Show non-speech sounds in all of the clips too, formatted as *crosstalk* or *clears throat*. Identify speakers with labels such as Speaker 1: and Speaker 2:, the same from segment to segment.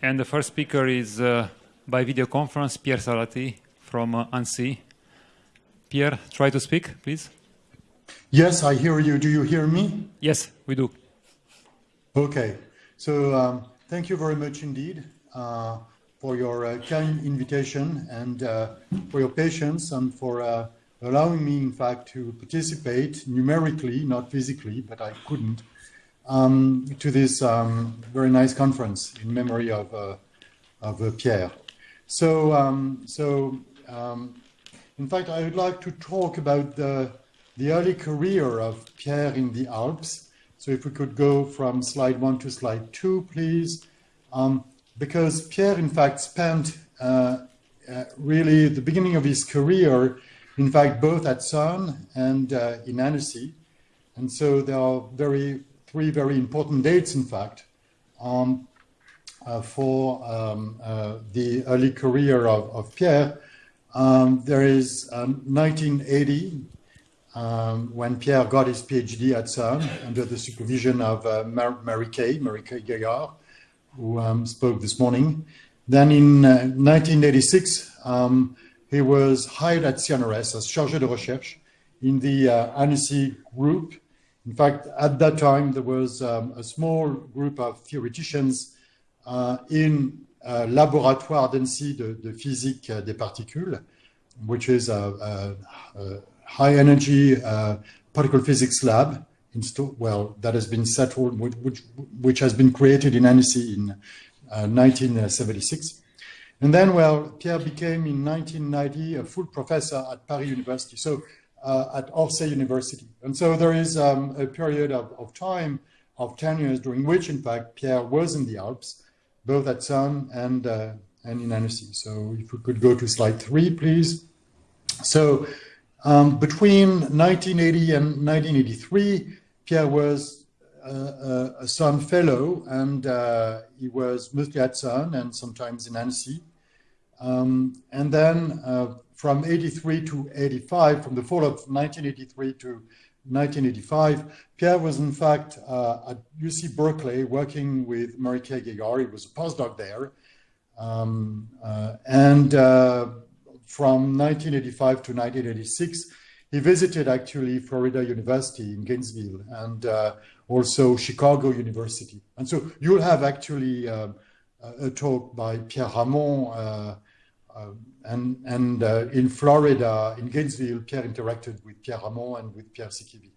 Speaker 1: And the first speaker is uh, by video conference, Pierre Salati from uh, Annecy. Pierre, try to speak, please.
Speaker 2: Yes, I hear you. Do you hear me?
Speaker 1: Yes, we do.
Speaker 2: Okay. So um, thank you very much indeed uh, for your uh, kind invitation and uh, for your patience and for uh, allowing me, in fact, to participate numerically, not physically, but I couldn't, um, to this um, very nice conference in memory of, uh, of uh, Pierre. So, um, so um, in fact, I would like to talk about the, the early career of Pierre in the Alps. So if we could go from slide one to slide two, please. Um, because Pierre, in fact, spent uh, uh, really the beginning of his career, in fact, both at CERN and uh, in Annecy. And so there are very three very important dates, in fact, um, uh, for um, uh, the early career of, of Pierre. Um, there is 1980, um, um, when Pierre got his PhD at CERN under the supervision of uh, Mar Mary Kay, Mary Kay Gaillard, who um, spoke this morning. Then in 1986, he was hired at CNRS as chargé de recherche in the uh, Annecy group in fact, at that time, there was um, a small group of theoreticians uh, in uh, Laboratoire d'Annecy de, de, Physique des Particules, which is a, a, a high energy uh, particle physics lab, well, that has been settled, which, which has been created in Annecy in 1976. Uh, and then, well, Pierre became in 1990 a full professor at Paris University. So uh, at Orsay University. And so there is um, a period of, of, time of 10 years during which, in fact, Pierre was in the Alps, both at CERN and, uh, and in Annecy. So if we could go to slide three, please. So um, between 1980 and 1983, Pierre was uh, a, a CERN fellow, and uh, he was mostly at CERN and sometimes in Annecy. Um, and then uh, from 83 to 85, from the fall of 1983 to 1985, Pierre was in fact uh, at UC Berkeley working with Mary Kay Gaillard. He was a postdoc there. Um, uh, and uh, from 1985 to 1986, he visited actually Florida University in Gainesville and uh, also Chicago University. And so you'll have actually um, a talk by Pierre Ramond uh, uh, and and uh, in Florida, in Gainesville, Pierre interacted with Pierre Ramond and with Pierre Sikivie.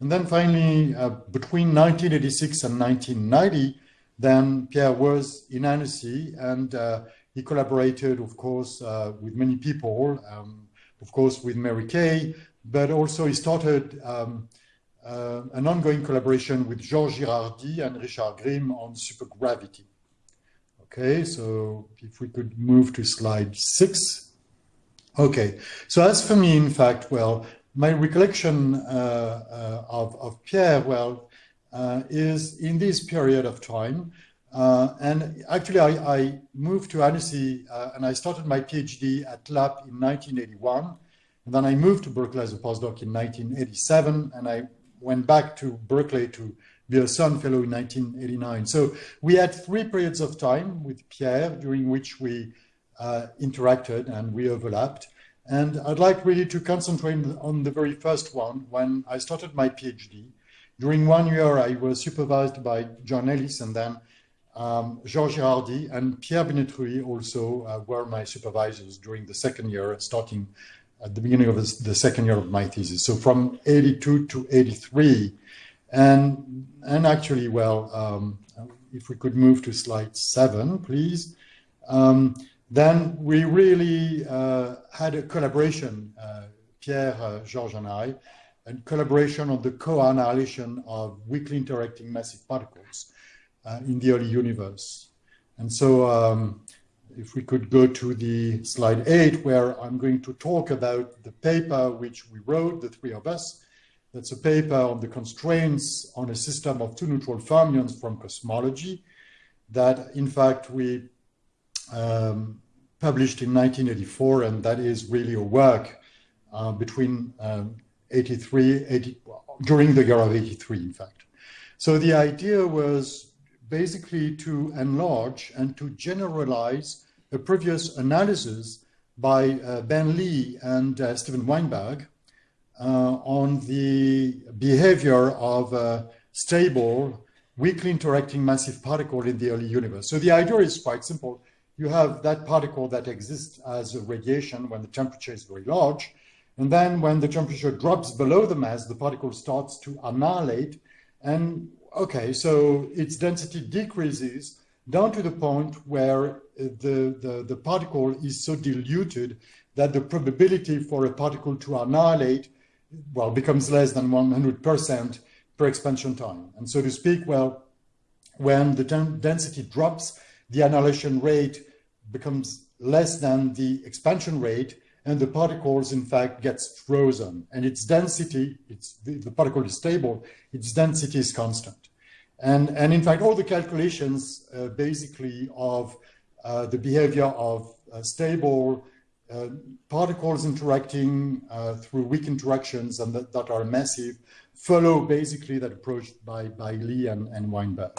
Speaker 2: And then finally, uh, between 1986 and 1990, then Pierre was in Annecy and he collaborated, of course, with many people, um, of course, with Mary Kay, but also he started um, uh, an ongoing collaboration with Georges Girardi and Richard Grimm on supergravity. Okay, so if we could move to slide six. Okay, so as for me, in fact, well, my recollection uh, uh, of, of, Pierre, well, uh, is in this period of time. Uh, and actually, I, I, moved to Annecy uh, and I started my PhD at LAPP in 1981. And then I moved to Berkeley as a postdoc in 1987. And I went back to Berkeley to a CERN Fellow in 1989. So we had three periods of time with Pierre during which we uh, interacted and we overlapped. And I'd like really to concentrate on the very first one when I started my PhD. During one year, I was supervised by John Ellis and then um, Georges Girardi and Pierre Binetruy also uh, were my supervisors during the second year, starting at the beginning of the second year of my thesis. So from 82 to 83, and, and actually, well, um, if we could move to slide seven, please. Um, then we really uh, had a collaboration, uh, Pierre, uh, Georges and I, and collaboration on the co-annihilation of weakly interacting massive particles uh, in the early universe. And so um, if we could go to the slide eight, where I'm going to talk about the paper which we wrote, the three of us, that's a paper on the constraints on a system of two neutral fermions from cosmology that, in fact, we um, published in 1984, and that is really a work uh, between um, 83, 80, during the year of 83, in fact. So the idea was basically to enlarge and to generalize a previous analysis by uh, Ben Lee and uh, Steven Weinberg Uh, on the behavior of a stable, weakly interacting massive particle in the early universe. So the idea is quite simple. You have that particle that exists as a radiation when the temperature is very large. And then when the temperature drops below the mass, the particle starts to annihilate. And okay, so its density decreases down to the point where the, the, the particle is so diluted that the probability for a particle to annihilate well, becomes less than 100% per expansion time. And so to speak, well, when the density drops, the annihilation rate becomes less than the expansion rate, and the particles, in fact, gets frozen. And its density, it's, the, the particle is stable, its density is constant. And, and in fact, all the calculations uh, basically of uh, the behavior of uh, stable uh, particles interacting uh, through weak interactions and that, that, are massive follow basically that approach by, by Lee and, and Weinberg.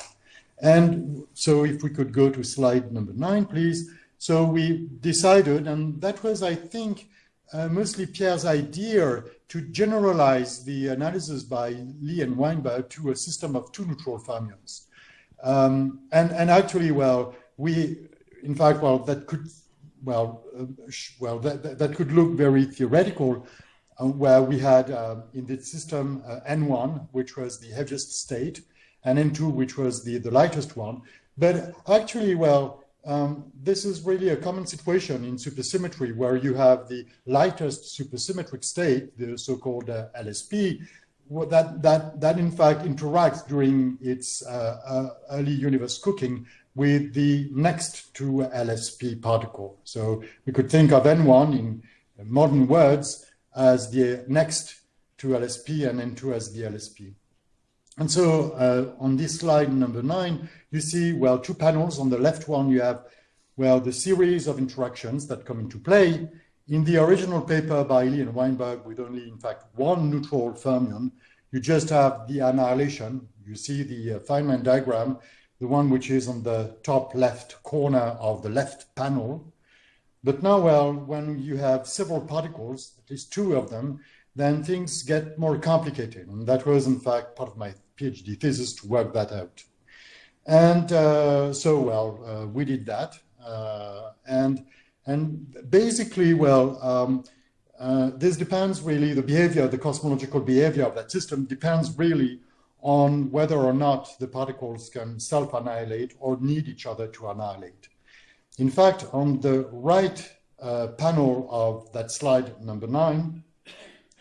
Speaker 2: And so if we could go to slide number nine, please. So we decided, and that was, I think, uh, mostly Pierre's idea to generalize the analysis by Lee and Weinberg to a system of two neutral fermions. Um, and, and actually, well, we, in fact, well, that could well, uh, well, that, that, that, could look very theoretical, uh, where we had uh, in the system uh, N1, which was the heaviest state, and N2, which was the, the lightest one. But actually, well, um, this is really a common situation in supersymmetry, where you have the lightest supersymmetric state, the so-called uh, LSP, that, that, that in fact interacts during its uh, early universe cooking with the next to LSP particle. So we could think of N1 in modern words as the next to LSP and N2 as the LSP. And so uh, on this slide number nine, you see, well, two panels. On the left one, you have, well, the series of interactions that come into play. In the original paper by Lee and Weinberg, with only, in fact, one neutral fermion, you just have the annihilation. You see the uh, Feynman diagram the one which is on the top left corner of the left panel. But now, well, when you have several particles, at least two of them, then things get more complicated. And that was, in fact, part of my PhD thesis to work that out. And uh, so, well, uh, we did that. Uh, and, and basically, well, um, uh, this depends really, the behavior, the cosmological behavior of that system depends really on whether or not the particles can self-annihilate or need each other to annihilate. In fact, on the right uh, panel of that slide number nine,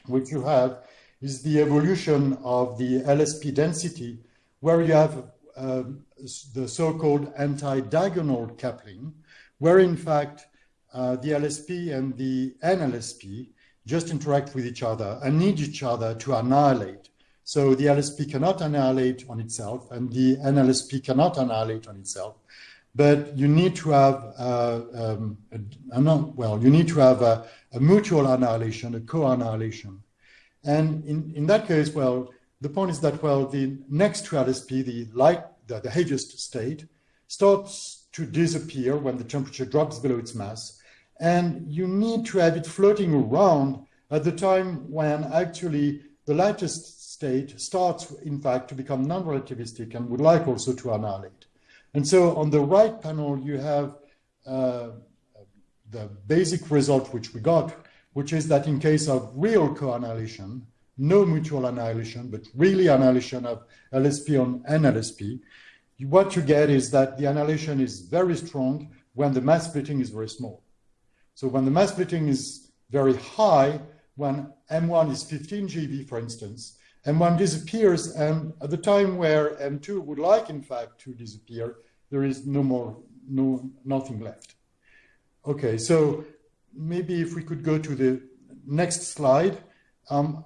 Speaker 2: what you have is the evolution of the LSP density, where you have uh, the so-called anti-diagonal coupling, where in fact uh, the LSP and the NLSP just interact with each other and need each other to annihilate. So the LSP cannot annihilate on itself and the NLSP cannot annihilate on itself. But you need to have, uh, um, a, well, you need to have a, a mutual annihilation, a co-annihilation. And in, in that case, well, the point is that, well, the next to LSP, the light, the, the heaviest state, starts to disappear when the temperature drops below its mass. And you need to have it floating around at the time when actually the lightest starts, in fact, to become non-relativistic and would like also to annihilate. And so on the right panel, you have uh, the basic result which we got, which is that in case of real co-annihilation, no mutual annihilation, but really annihilation of LSP on NLSP, what you get is that the annihilation is very strong when the mass splitting is very small. So when the mass splitting is very high, when M1 is 15 GeV, for instance, and one disappears, and at the time where M2 would like, in fact, to disappear, there is no more, no, nothing left. Okay, so maybe if we could go to the next slide. Um,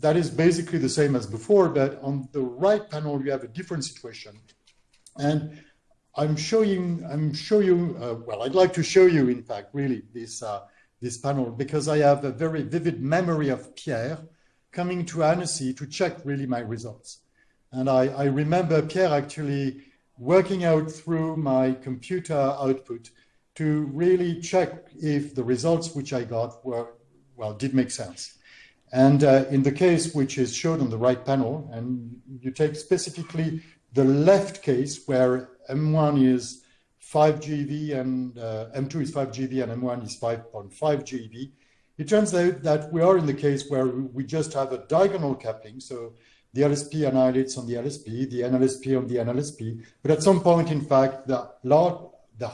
Speaker 2: that is basically the same as before, but on the right panel, you have a different situation. And I'm showing, I'm showing, uh, well, I'd like to show you, in fact, really, this, uh, this panel, because I have a very vivid memory of Pierre, coming to Annecy to check really my results. And I, I remember Pierre actually working out through my computer output to really check if the results which I got were, well, did make sense. And uh, in the case which is shown on the right panel, and you take specifically the left case where M1 is 5 GeV and uh, M2 is 5 GeV and M1 is 5.5 GeV, it turns out that we are in the case where we just have a diagonal coupling. So the LSP annihilates on the LSP, the NLSP on the NLSP. But at some point, in fact, the, large, the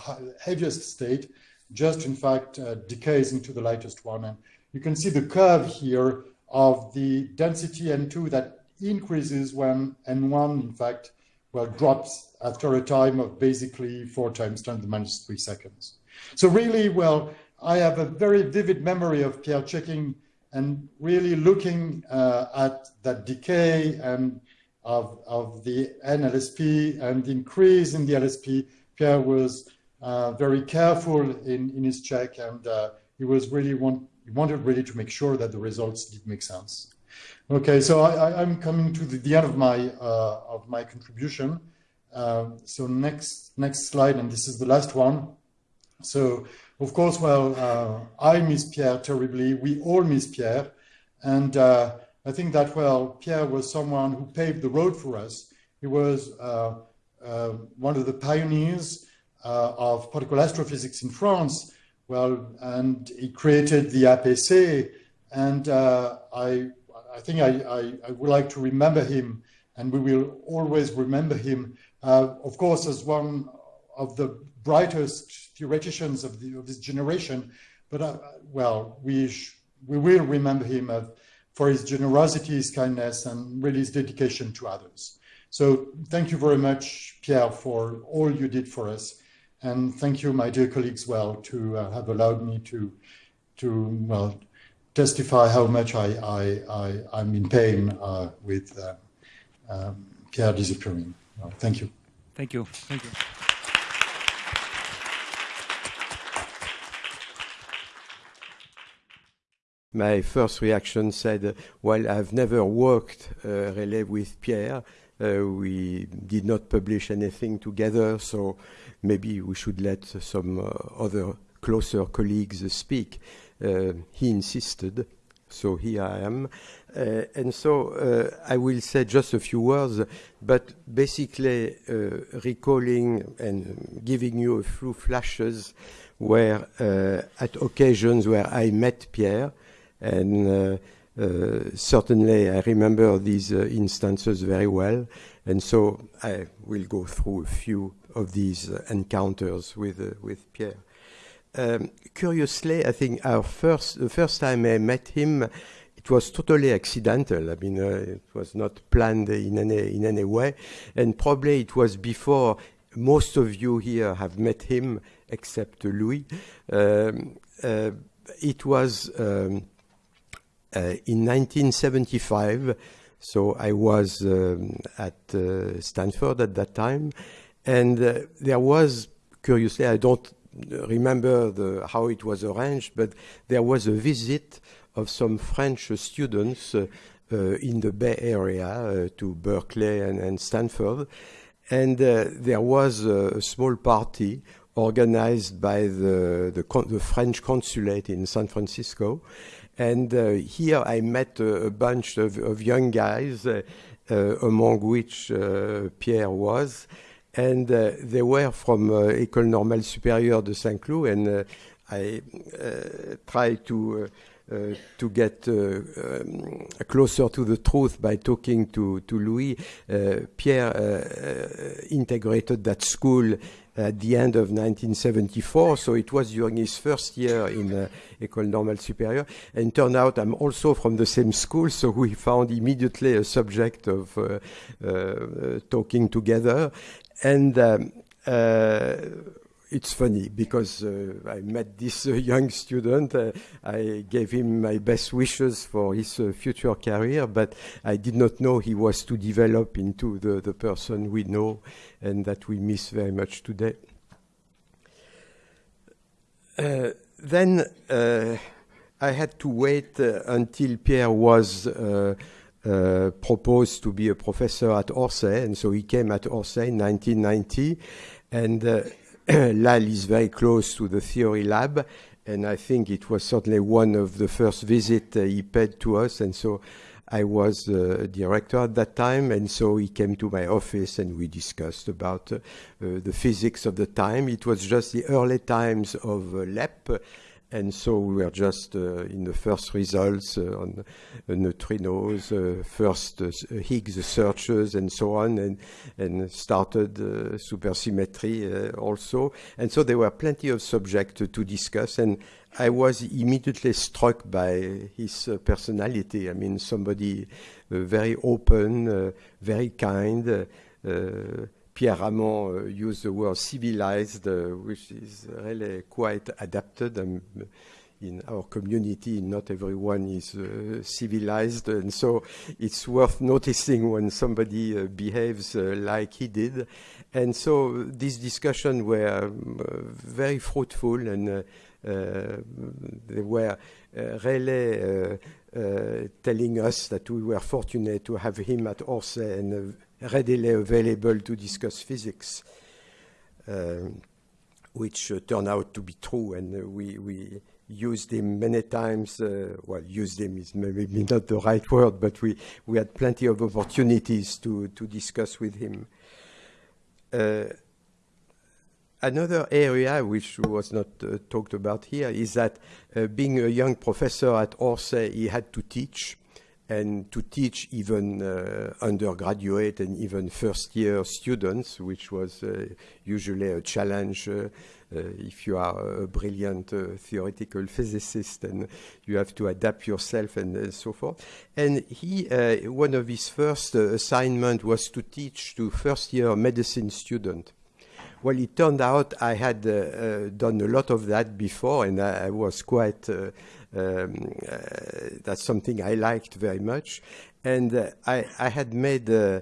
Speaker 2: heaviest state just, in fact, uh, decays into the lightest one. And you can see the curve here of the density N2 that increases when N1, in fact, well, drops after a time of basically four times 10 to the minus three seconds. So really, well, I have a very vivid memory of Pierre checking and really looking uh, at that decay and of, of the NLSP and the increase in the LSP. Pierre was uh, very careful in, in his check and uh, he was really want, he wanted really to make sure that the results did make sense. Okay, so I, am coming to the, the, end of my uh, of my contribution. Um, so next next slide, and this is the last one. So of course, well, uh, I miss Pierre terribly. We all miss Pierre. And uh, I think that, well, Pierre was someone who paved the road for us. He was uh, uh one of the pioneers uh, of particle astrophysics in France. Well, and he created the APC. And uh, I, I think I, I, I, would like to remember him, and we will always remember him, of course, as one of the brightest theoreticians of, the, of this generation. But uh, well, we we will remember him for his generosity, his kindness, and really his dedication to others. So thank you very much, Pierre, for all you did for us. And thank you, my dear colleagues, well, to uh, have allowed me to, to well, testify how much I, I, I, am in pain uh, with uh, um, Pierre disappearing. Well, thank you.
Speaker 1: Thank you. Thank you.
Speaker 3: My first reaction said, well, I've never worked uh, with Pierre. Uh, we did not publish anything together, so maybe we should let some uh, other closer colleagues speak. Uh, he insisted, so here I am. Uh, and so uh, I will say just a few words, but basically recalling and giving you a few flashes where at occasions where I met Pierre, and uh, uh, certainly, I remember these uh, instances very well. And so I will go through a few of these encounters with, with Pierre. Um, curiously, I think our first, the first time I met him, it was totally accidental. I mean, uh, it was not planned in any in any way, and probably it was before most of you here have met him, except Louis. Um, uh, it was um, in 1975, so I was um, at uh, Stanford at that time, and uh, there was, curiously, I don't remember the, how it was arranged, but there was a visit of some French students uh, uh, in the Bay Area uh, to Berkeley and, and Stanford. And there was a, a, small party organized by the, the, the French consulate in San Francisco. And uh, here I met a, a bunch of, of, young guys, uh, uh, among which Pierre was. And they were from École Normale Supérieure de Saint-Cloud, and I tried to uh, to get uh, um, closer to the truth by talking to, to Louis. Uh, Pierre integrated that school at the end of 1974, so it was during his first year in uh, École Normale Supérieure. And turned out I'm also from the same school, so we found immediately a subject of uh, uh, talking together. And um, it's funny because uh, I met this uh, *laughs* young student. Uh, I gave him my best wishes for his uh, future career, but I did not know he was to develop into the, the person we know and that we miss very much today. Uh, then uh, I had to wait until Pierre was uh, proposed to be a professor at Orsay, and so he came at Orsay in 1990. And *clears throat* LAL is very close to the theory lab, and I think it was certainly one of the first visits uh, he paid to us, and so I was uh, director at that time, and so he came to my office and we discussed about uh, uh, the physics of the time. It was just the early times of uh, LEP, and so we were just uh, in the first results uh, on neutrinos, first Higgs searches, and so on, and, and started supersymmetry also. And so there were plenty of subjects to discuss, and I was immediately struck by his uh, personality. I mean, somebody uh, very open, uh, very kind. Uh, uh, Pierre Ramond uh, used the word civilized, which is really quite adapted. Um, in our community, not everyone is civilized, and so it's worth noticing when somebody behaves like he did. And so these discussions were very fruitful and uh, they were uh, really uh, telling us that we were fortunate to have him at Orsay and readily available to discuss physics, which turned out to be true, and we, we used him many times. Uh, well, used him is maybe not the right word, but we, we had plenty of opportunities to, to discuss with him. Uh, Another area which was not uh, talked about here is that uh, being a young professor at Orsay, he had to teach and to teach even uh, undergraduate and even first year students, which was uh, usually a challenge uh, uh, if you are a brilliant theoretical physicist and you have to adapt yourself and so forth. And he, one of his first assignment was to teach to first year medicine students. Well, it turned out I had uh, uh, done a lot of that before, and I, I was quite. Uh, um, uh, that's something I liked very much, and uh, I, I, had made uh,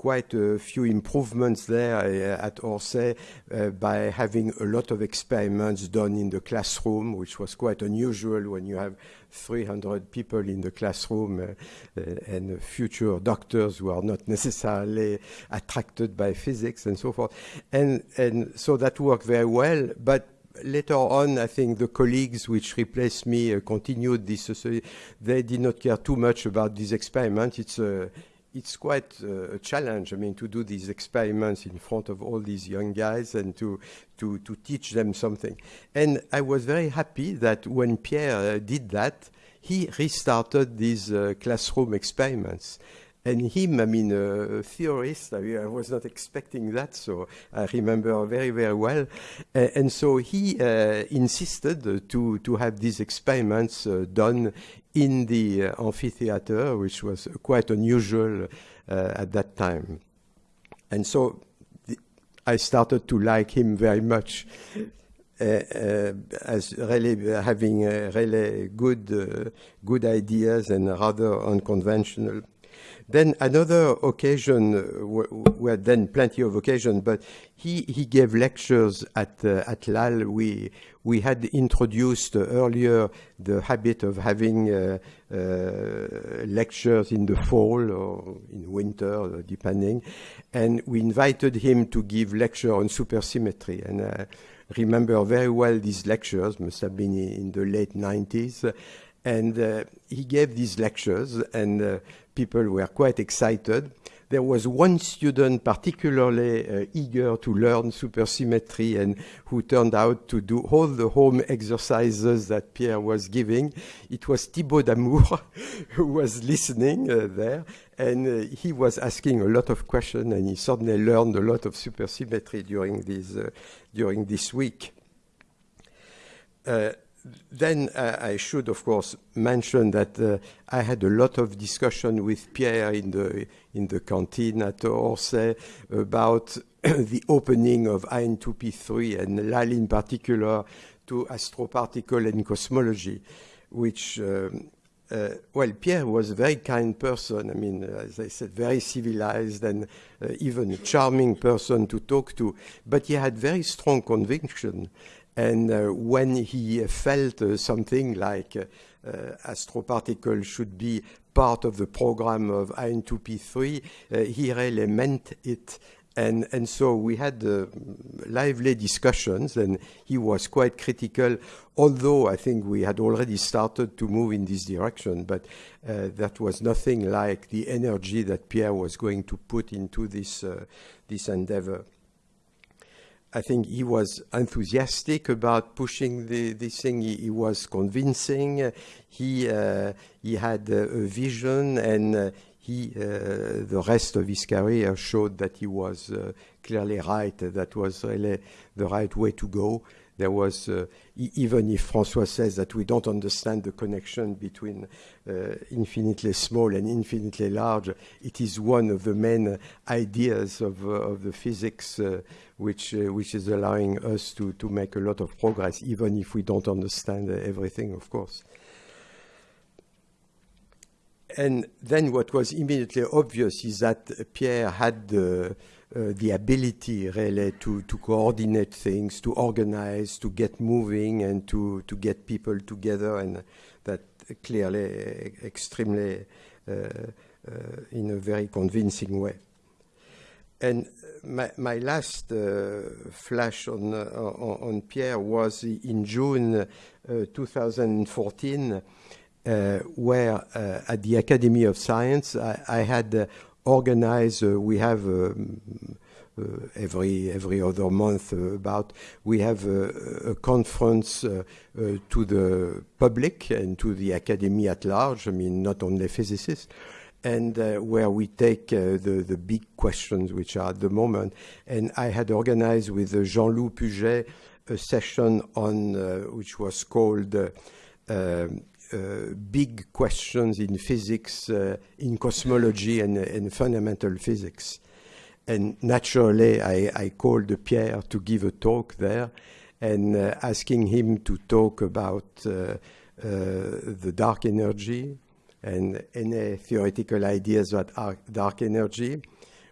Speaker 3: quite a few improvements there uh, at Orsay uh, by having a lot of experiments done in the classroom, which was quite unusual when you have 300 people in the classroom uh, and future doctors who are not *laughs* necessarily attracted by physics and so forth. And, and so that worked very well, but later on, I think the colleagues which replaced me uh, continued this. Uh, they did not care too much about this experiment. It's a it's quite uh, a challenge. I mean, to do these experiments in front of all these young guys and to to to teach them something. And I was very happy that when Pierre uh, did that, he restarted these uh, classroom experiments. And him, I mean, a theorist, I, mean, I, was not expecting that, so I remember very, very well. and so he uh, insisted to, to have these experiments uh, done in the uh, amphitheater, which was quite unusual uh, at that time. And so the, I started to like him very much. Uh, uh, as really having uh, really good uh, good ideas and rather unconventional then another occasion, uh, we had then plenty of occasions, but he, he gave lectures at, uh, at LAL. We, we had introduced earlier the habit of having uh, uh, lectures in the fall or in winter, depending. And we invited him to give lecture on supersymmetry. And I remember very well these lectures, must have been in the late 90s. And uh, he gave these lectures, and uh, people were quite excited. There was one student particularly uh, eager to learn supersymmetry and who turned out to do all the home exercises that Pierre was giving. It was Thibaut Damour *laughs* who was listening uh, there and uh, he was asking a lot of questions and he suddenly learned a lot of supersymmetry during this, uh, during this week. Uh, then uh, I should, of course, mention that uh, I had a lot of discussion with Pierre in the in the canteen at Orsay about *coughs* the opening of IN2P3 and LAL in particular to astroparticle and cosmology, which um, uh, well, Pierre was a very kind person. I mean, as I said, very civilized and uh, even a charming person to talk to. But he had very strong conviction. And uh, when he felt uh, something like uh, uh, astroparticles should be part of the program of IN2P3, he really meant it. And, and so we had uh, lively discussions, and he was quite critical, although I think we had already started to move in this direction, but uh, that was nothing like the energy that Pierre was going to put into this, uh, this endeavor. I think he was enthusiastic about pushing the, this thing. He, he was convincing. He uh, he had a vision, and uh, he, uh, the rest of his career showed that he was uh, clearly right. That was really the right way to go. There was, uh, even if François says that we don't understand the connection between uh, infinitely small and infinitely large, it is one of the main ideas of, uh, of the physics uh, which, which is allowing us to, to make a lot of progress, even if we don't understand everything, of course. And then what was immediately obvious is that Pierre had uh, the ability really to, to coordinate things, to organize, to get moving, and to, to get people together, and that clearly extremely uh, uh, in a very convincing way. And my, my last uh, flash on, uh, on, on, Pierre was in June uh, 2014 uh, where uh, at the Academy of Science I, I had uh, organized, we have um, every every other month about we have a, a conference to the public and to the academy at large. I mean, not only physicists, and uh, where we take uh, the, the big questions which are at the moment. And I had organized with uh, Jean-Loup Puget a session on which was called um, uh, big questions in physics, uh, in cosmology, and, and, fundamental physics. And naturally, I, I, called Pierre to give a talk there and uh, asking him to talk about the dark energy and any theoretical ideas about dark energy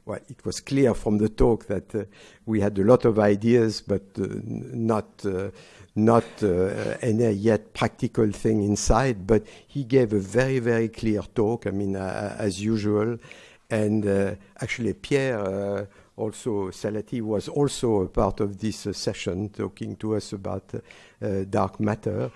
Speaker 3: well, it was clear from the talk that uh, we had a lot of ideas, but uh, not uh, not uh, any yet practical thing inside, but he gave a very, very clear talk, I mean, uh, as usual. And uh, actually, Pierre, uh, also Salati, was also a part of this uh, session, talking to us about uh, dark matter.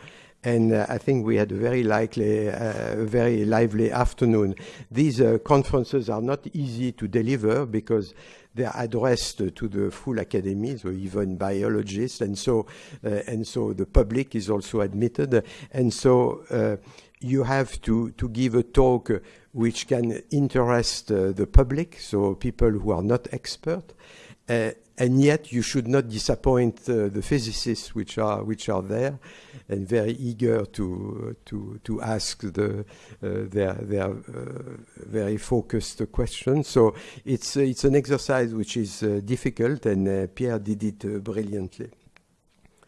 Speaker 3: And I think we had a very likely, very lively afternoon. These conferences are not easy to deliver because they are addressed to the full academy, so even biologists, and so uh, and so the public is also admitted, and so uh, you have to to give a talk which can interest uh, the public, so people who are not expert, and yet you should not disappoint uh, the physicists which are which are there and very eager to to to ask the uh, their their uh, very focused questions. So it's it's an exercise which is uh, difficult and uh, Pierre did it uh, brilliantly.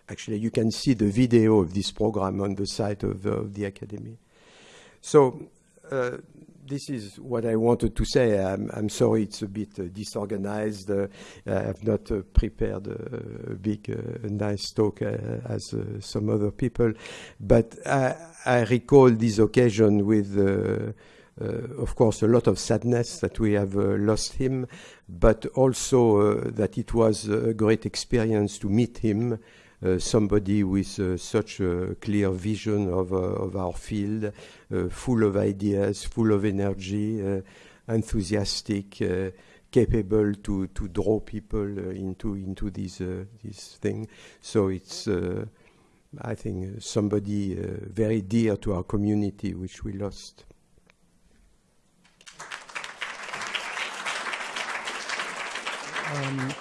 Speaker 3: Actually you can see the video of this program on the site of, of the academy. So this is what I wanted to say. I'm, I'm sorry it's a bit uh, disorganized. Uh, I have not uh, prepared a, a big, uh, nice talk uh, as uh, some other people, but I, I, recall this occasion with. of course, a lot of sadness that we have lost him, but also that it was a great experience to meet him Uh, somebody with uh, such a clear vision of, uh, of our field, uh, full of ideas, full of energy, uh, enthusiastic, capable to, to draw people into into this this thing. So it's I think somebody very dear to our community, which we lost.
Speaker 4: Um,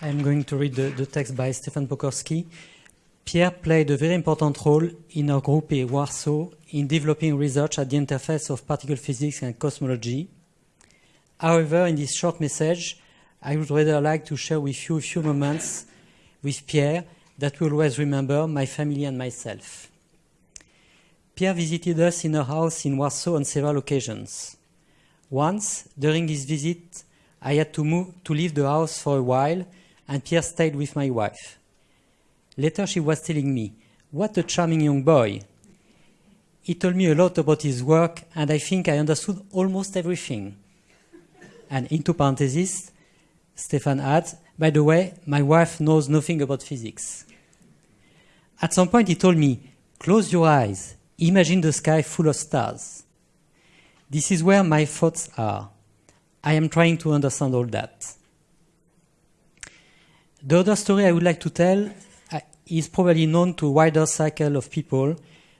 Speaker 4: I'm going to read the, the text by Stefan Pokorski. Pierre played a very important role in our group in Warsaw in developing research at the interface of particle physics and cosmology. However, in this short message, I would rather like to share with you a few moments with Pierre that will always remember my family and myself. Pierre visited us in her house in Warsaw on several occasions. Once, during his visit, I had to move to leave the house for a while, and Pierre stayed with my wife. Later, she was telling me, "What a charming young boy!" He told me a lot about his work, and I think I understood almost everything. And into parentheses, Stefan adds, "By the way, my wife knows nothing about physics." At some point, he told me, "Close your eyes. Imagine the sky full of stars." This is where my thoughts are. I am trying to understand all that. The other story I would like to tell uh, is probably known to a wider circle of people,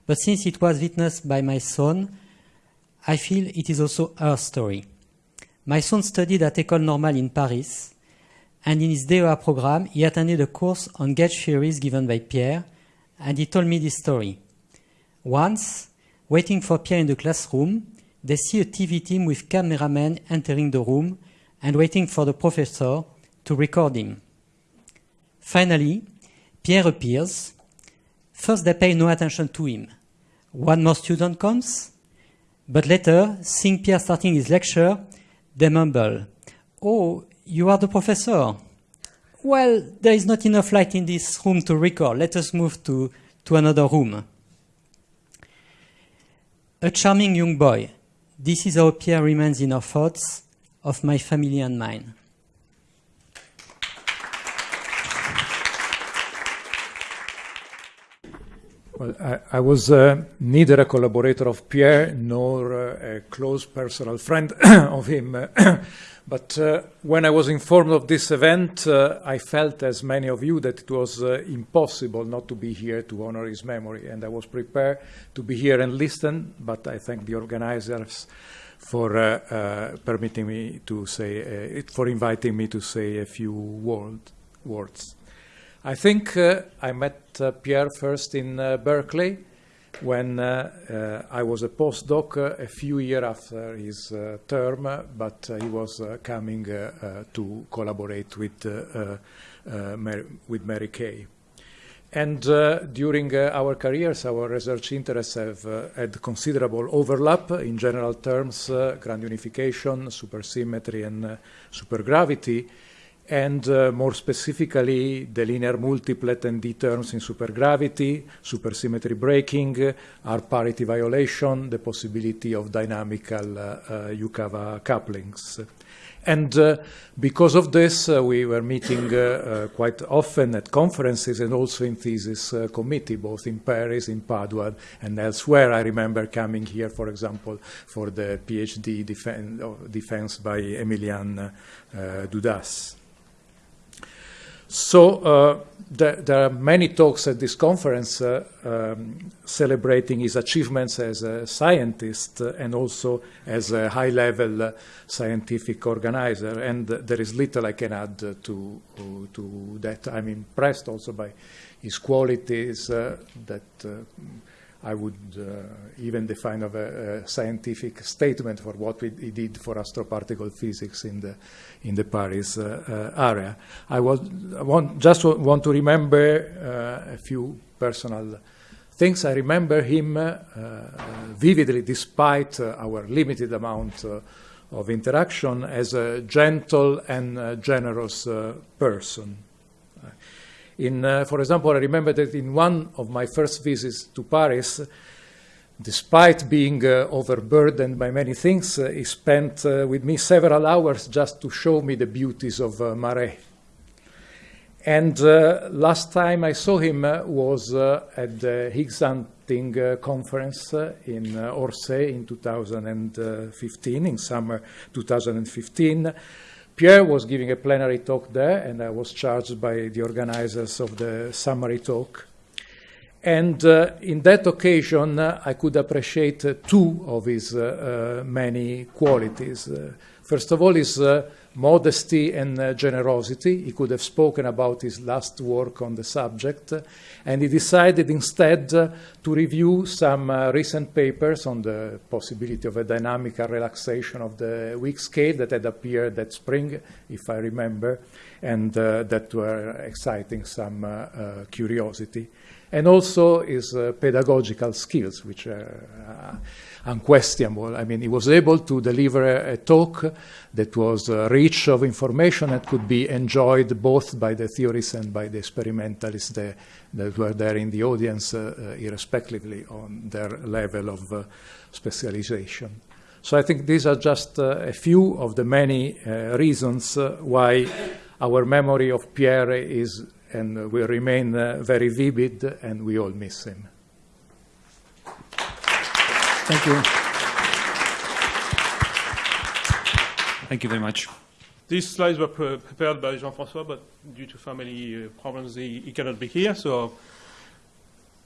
Speaker 4: but since it was witnessed by my son, I feel it is also her story. My son studied at École Normale in Paris, and in his DEA program, he attended a course on gauge theories given by Pierre, and he told me this story. Once, waiting for Pierre in the classroom, they see a TV team with cameramen entering the room and waiting for the professor to record him. Finally, Pierre appears. First, they pay no attention to him. One more student comes, but later, seeing Pierre starting his lecture, they mumble, Oh, you are the professor. Well, there is not enough light in this room to record. Let us move to, to another room. A charming young boy. This is how Pierre remains in our thoughts of my family and mine.
Speaker 5: Well, I, I was uh, neither a collaborator of Pierre nor uh, a close personal friend *coughs* of him. *coughs* but uh, when I was informed of this event, uh, I felt, as many of you, that it was uh, impossible not to be here to honor his memory. And I was prepared to be here and listen, but I thank the organizers for uh, permitting me to say, for inviting me to say a few word, words. I think uh, I met uh, Pierre first in uh, Berkeley when uh, uh, I was a postdoc uh, a few years after his term, but he was coming to collaborate with, Mary, with Mary Kay. And uh, during uh, our careers, our research interests have uh, had considerable overlap in general terms, grand unification, supersymmetry, and supergravity and uh, more specifically the linear multiplet and D terms in supergravity, supersymmetry breaking, R parity violation, the possibility of dynamical uh, uh, Yukawa couplings. And uh, because of this, uh, we were meeting uh, quite often at conferences and also in thesis committee, both in Paris, in Padua, and elsewhere. I remember coming here, for example, for the PhD defense, defense by Emilian Dudas. So uh, there, there, are many talks at this conference uh, um, celebrating his achievements as a scientist and also as a high-level uh, scientific organizer. And there is little I can add to, to that. I'm impressed also by his qualities uh, that uh, I would uh, even define of a, a, scientific statement for what we, did for astroparticle physics in the in the Paris uh, uh, area. I was I want, just want to remember uh, a few personal things. I remember him uh, vividly, despite our limited amount of interaction, as a gentle and generous person. In, uh, for example, I remember that in one of my first visits to Paris, despite being uh, overburdened by many things, uh, he spent uh, with me several hours just to show me the beauties of uh, Marais. And uh, last time I saw him was at the Higgs hunting conference in Orsay in 2015, in summer 2015. Pierre was giving a plenary talk there, and I was charged by the organizers of the summary talk. And uh, in that occasion, uh, I could appreciate uh, two of his uh, uh, many qualities. Uh, first of all, his modesty and uh, generosity. He could have spoken about his last work on the subject, and he decided instead uh, to review some uh, recent papers on the possibility of a dynamical relaxation of the weak scale that had appeared that spring, if I remember, and uh, that were exciting some uh, uh, curiosity. And also his pedagogical skills, which are unquestionable. I mean, he was able to deliver a, a talk that was uh, rich of information that could be enjoyed both by the theorists and by the experimentalists that, that were there in the audience, uh, uh, irrespectively on their level of uh, specialization. So I think these are just uh, a few of the many reasons why our memory of Pierre is and will remain very vivid, and we all miss him.
Speaker 1: Thank you. Thank you very much.
Speaker 6: These slides were prepared by Jean-François, but due to family uh, problems, he, he, cannot be here. So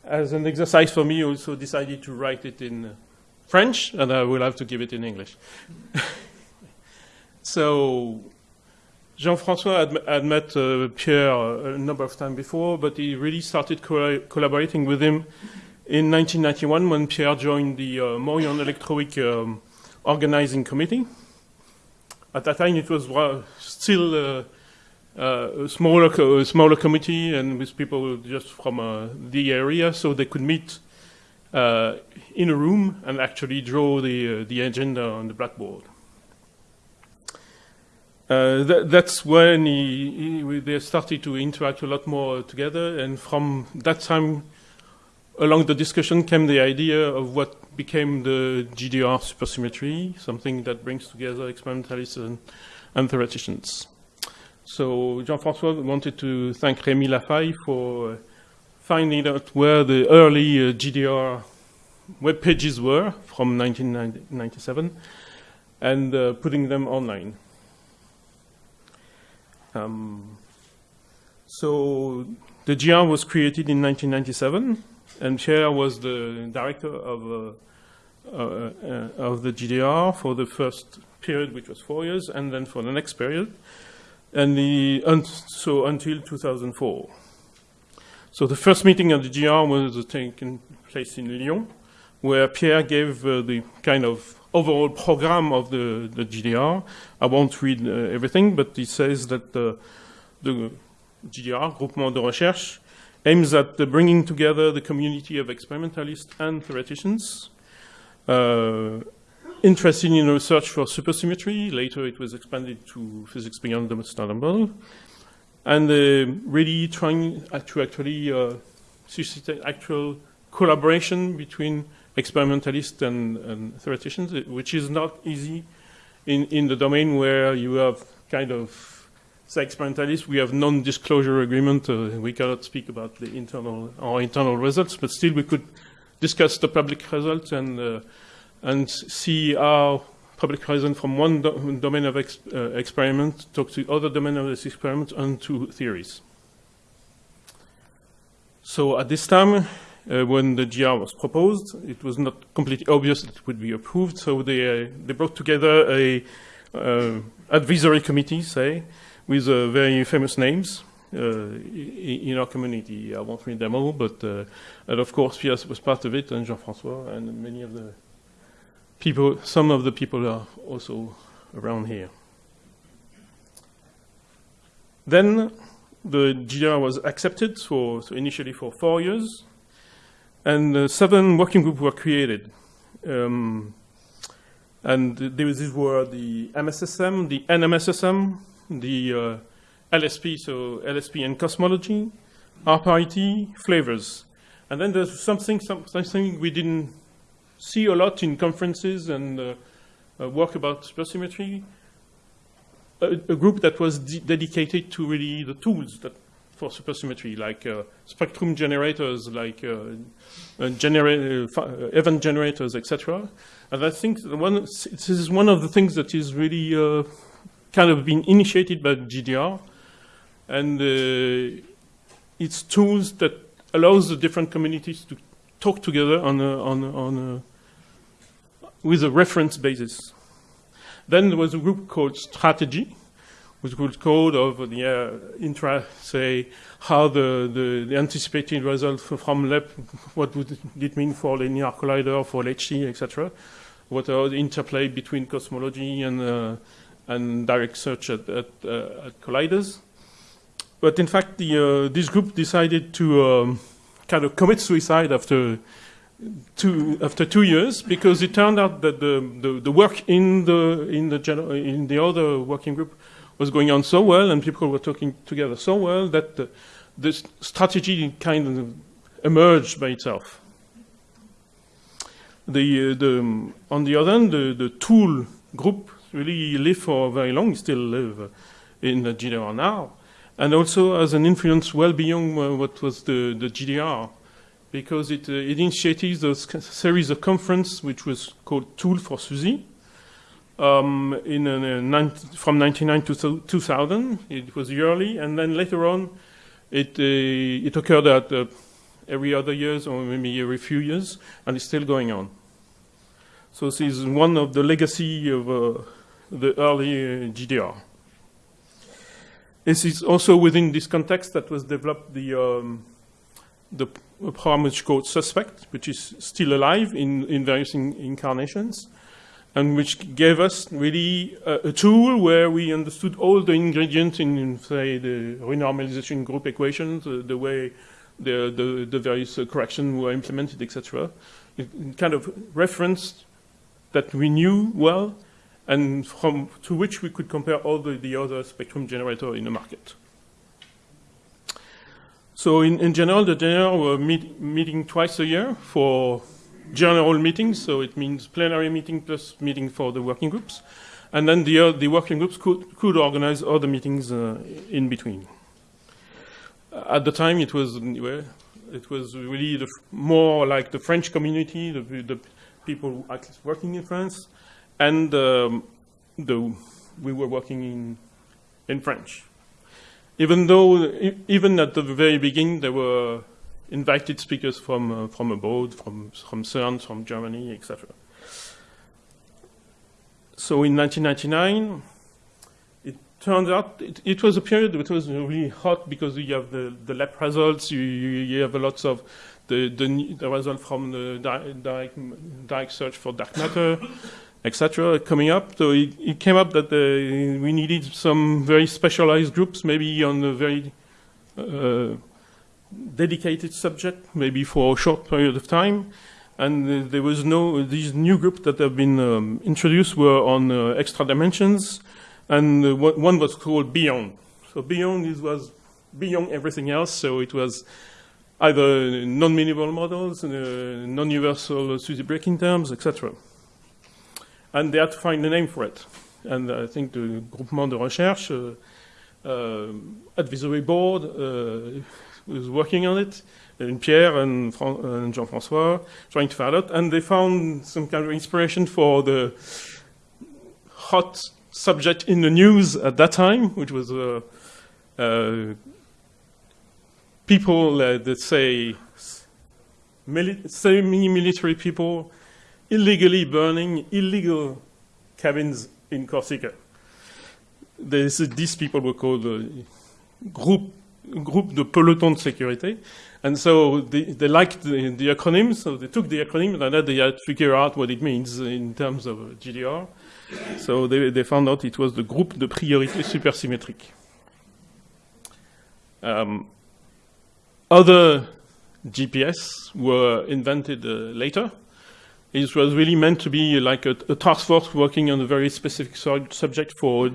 Speaker 6: as an exercise for me, I also decided to write it in French, and I will have to give it in English. *laughs* so Jean-François had, had, met uh, Pierre a number of times before, but he really started co collaborating with him in 1991 when Pierre joined the uh, Moriond um, organizing committee. At that time, it was uh, still uh, uh, a smaller, smaller committee and with people just from uh, the area, so they could meet uh, in a room and actually draw the, the agenda on the blackboard. Th that's when he, he, they started to interact a lot more together, and from that time, along the discussion came the idea of what became the GDR supersymmetry, something that brings together experimentalists and, and theoreticians. So Jean-François wanted to thank Rémi Lafaye for finding out where the early uh, GDR web pages were from 1997 and uh, putting them online. Um, so the GR was created in 1997 and Pierre was the director of, uh, uh, uh of the GDR for the first period, which was four years, and then for the next period, and the, un so until 2004. So the first meeting of the GR was taking place in Lyon, where Pierre gave uh, the kind of overall program of the, the GDR. I won't read uh, everything, but he says that the, the GDR, Groupement de Recherche, aims at bringing together the community of experimentalists and theoreticians uh, interested in research for supersymmetry. Later it was expanded to physics beyond the standard model. And uh, really trying to actually uh, actual collaboration between experimentalists and, and, theoreticians, which is not easy in, in the domain where you have kind of say experimentalists, we have non-disclosure agreement. Uh, we cannot speak about the internal our internal results, but still we could discuss the public results and uh, and see how public results from one do domain of ex uh, experiment talk to other domain of this experiment and to theories. So at this time, uh, when the GR was proposed, it was not completely obvious that it would be approved. So they uh, they brought together a uh, advisory committee, say, with uh, very famous names uh, in our community. I won't read them all, but uh, and of course Pierre was part of it, and Jean-François, and many of the people, some of the people are also around here. Then the GDR was accepted for so initially for four years, and uh, seven working groups were created. Um, and these were the MSSM, the NMSSM, the uh, LSP, so LSP and cosmology, RPIT, flavors. And then there's something, some, something we didn't see a lot in conferences and uh, uh, work about supersymmetry, a, a group that was de dedicated to really the tools that for supersymmetry, like uh, spectrum generators, like uh, uh, genera event generators, etc. And I think one, this is one of the things that is really kind of been initiated by GDR, and uh, it's tools that allows the different communities to talk together on a, on a, on a, with a reference basis. Then there was a group called Strategy, which good code of the uh, intra, say, how the, the, the anticipated result from LEP, what would it mean for linear collider, for LHC, etc. What are the interplay between cosmology and, uh, and direct search at, at, uh, at, colliders. But in fact, the, uh, this group decided to um, kind of commit suicide after two, after two years because it turned out that the, the, the work in the, in, the in the other working group was going on so well and people were talking together so well that the, the strategy kind of emerged by itself. The, uh, the, um, on the other hand, the, the tool group really lived for very long, still live in the GDR now, and also has an influence well beyond uh, what was the, the GDR, because it, uh, it initiated a series of conference which was called Tool for SUSY, um, in uh, from 1999 to 2000. It was yearly, and then later on, it uh, it occurred at uh, every other years or maybe every few years, and it's still going on. So this is one of the legacy of the early uh, GDR. This is also within this context that was developed the um, the program which called SuSpect, which is still alive in, in various in incarnations and which gave us really a, a, tool where we understood all the ingredients in, in say, the renormalization group equations, uh, the way the, the, the various uh, corrections were implemented, etc. It, it kind of referenced that we knew well and from to which we could compare all the, the other spectrum generator in the market. So in, in general, the general were meet, meeting twice a year for general meetings, so it means plenary meeting plus meeting for the working groups. And then the, uh, the working groups could, could organize other meetings uh, in between. At the time, it was it was really the, more like the French community, the, the people working in France, and um, the, we were working in, in French. Even though, even at the very beginning, there were invited speakers from, uh, from abroad, from, from CERN, from Germany, etc. So in 1999, it turned out it, it, was a period that was really hot because you have the, the LEP results, you, you, have a lots of the, the, the result from the direct, direct search for dark matter, etc. coming up. So it, it came up that uh, we needed some very specialized groups, maybe on a very uh, dedicated subject, maybe for a short period of time. And uh, there was no, these new groups that have been um, introduced were on uh, extra dimensions, and uh, one was called Beyond. So Beyond is, was beyond everything else, so it was either non-minimal models, uh, non-universal SUSY breaking terms, etc. And they had to find a name for it. And I think the Groupement de Recherche uh, uh, advisory board was working on it, and Pierre and, and Jean-François trying to find out, and they found some kind of inspiration for the hot subject in the news at that time, which was uh, uh, people uh, that say semi-military people illegally burning illegal cabins in Corsica. This, these people were called uh, group group de peloton de sécurité. And so they, they liked the, the acronym, so they took the acronym and then they had to figure out what it means in terms of GDR. So they, they found out it was the group de priorité supersymétrique. Um, other GPS were invented uh, later. It was really meant to be like a, a task force working on a very specific subject for,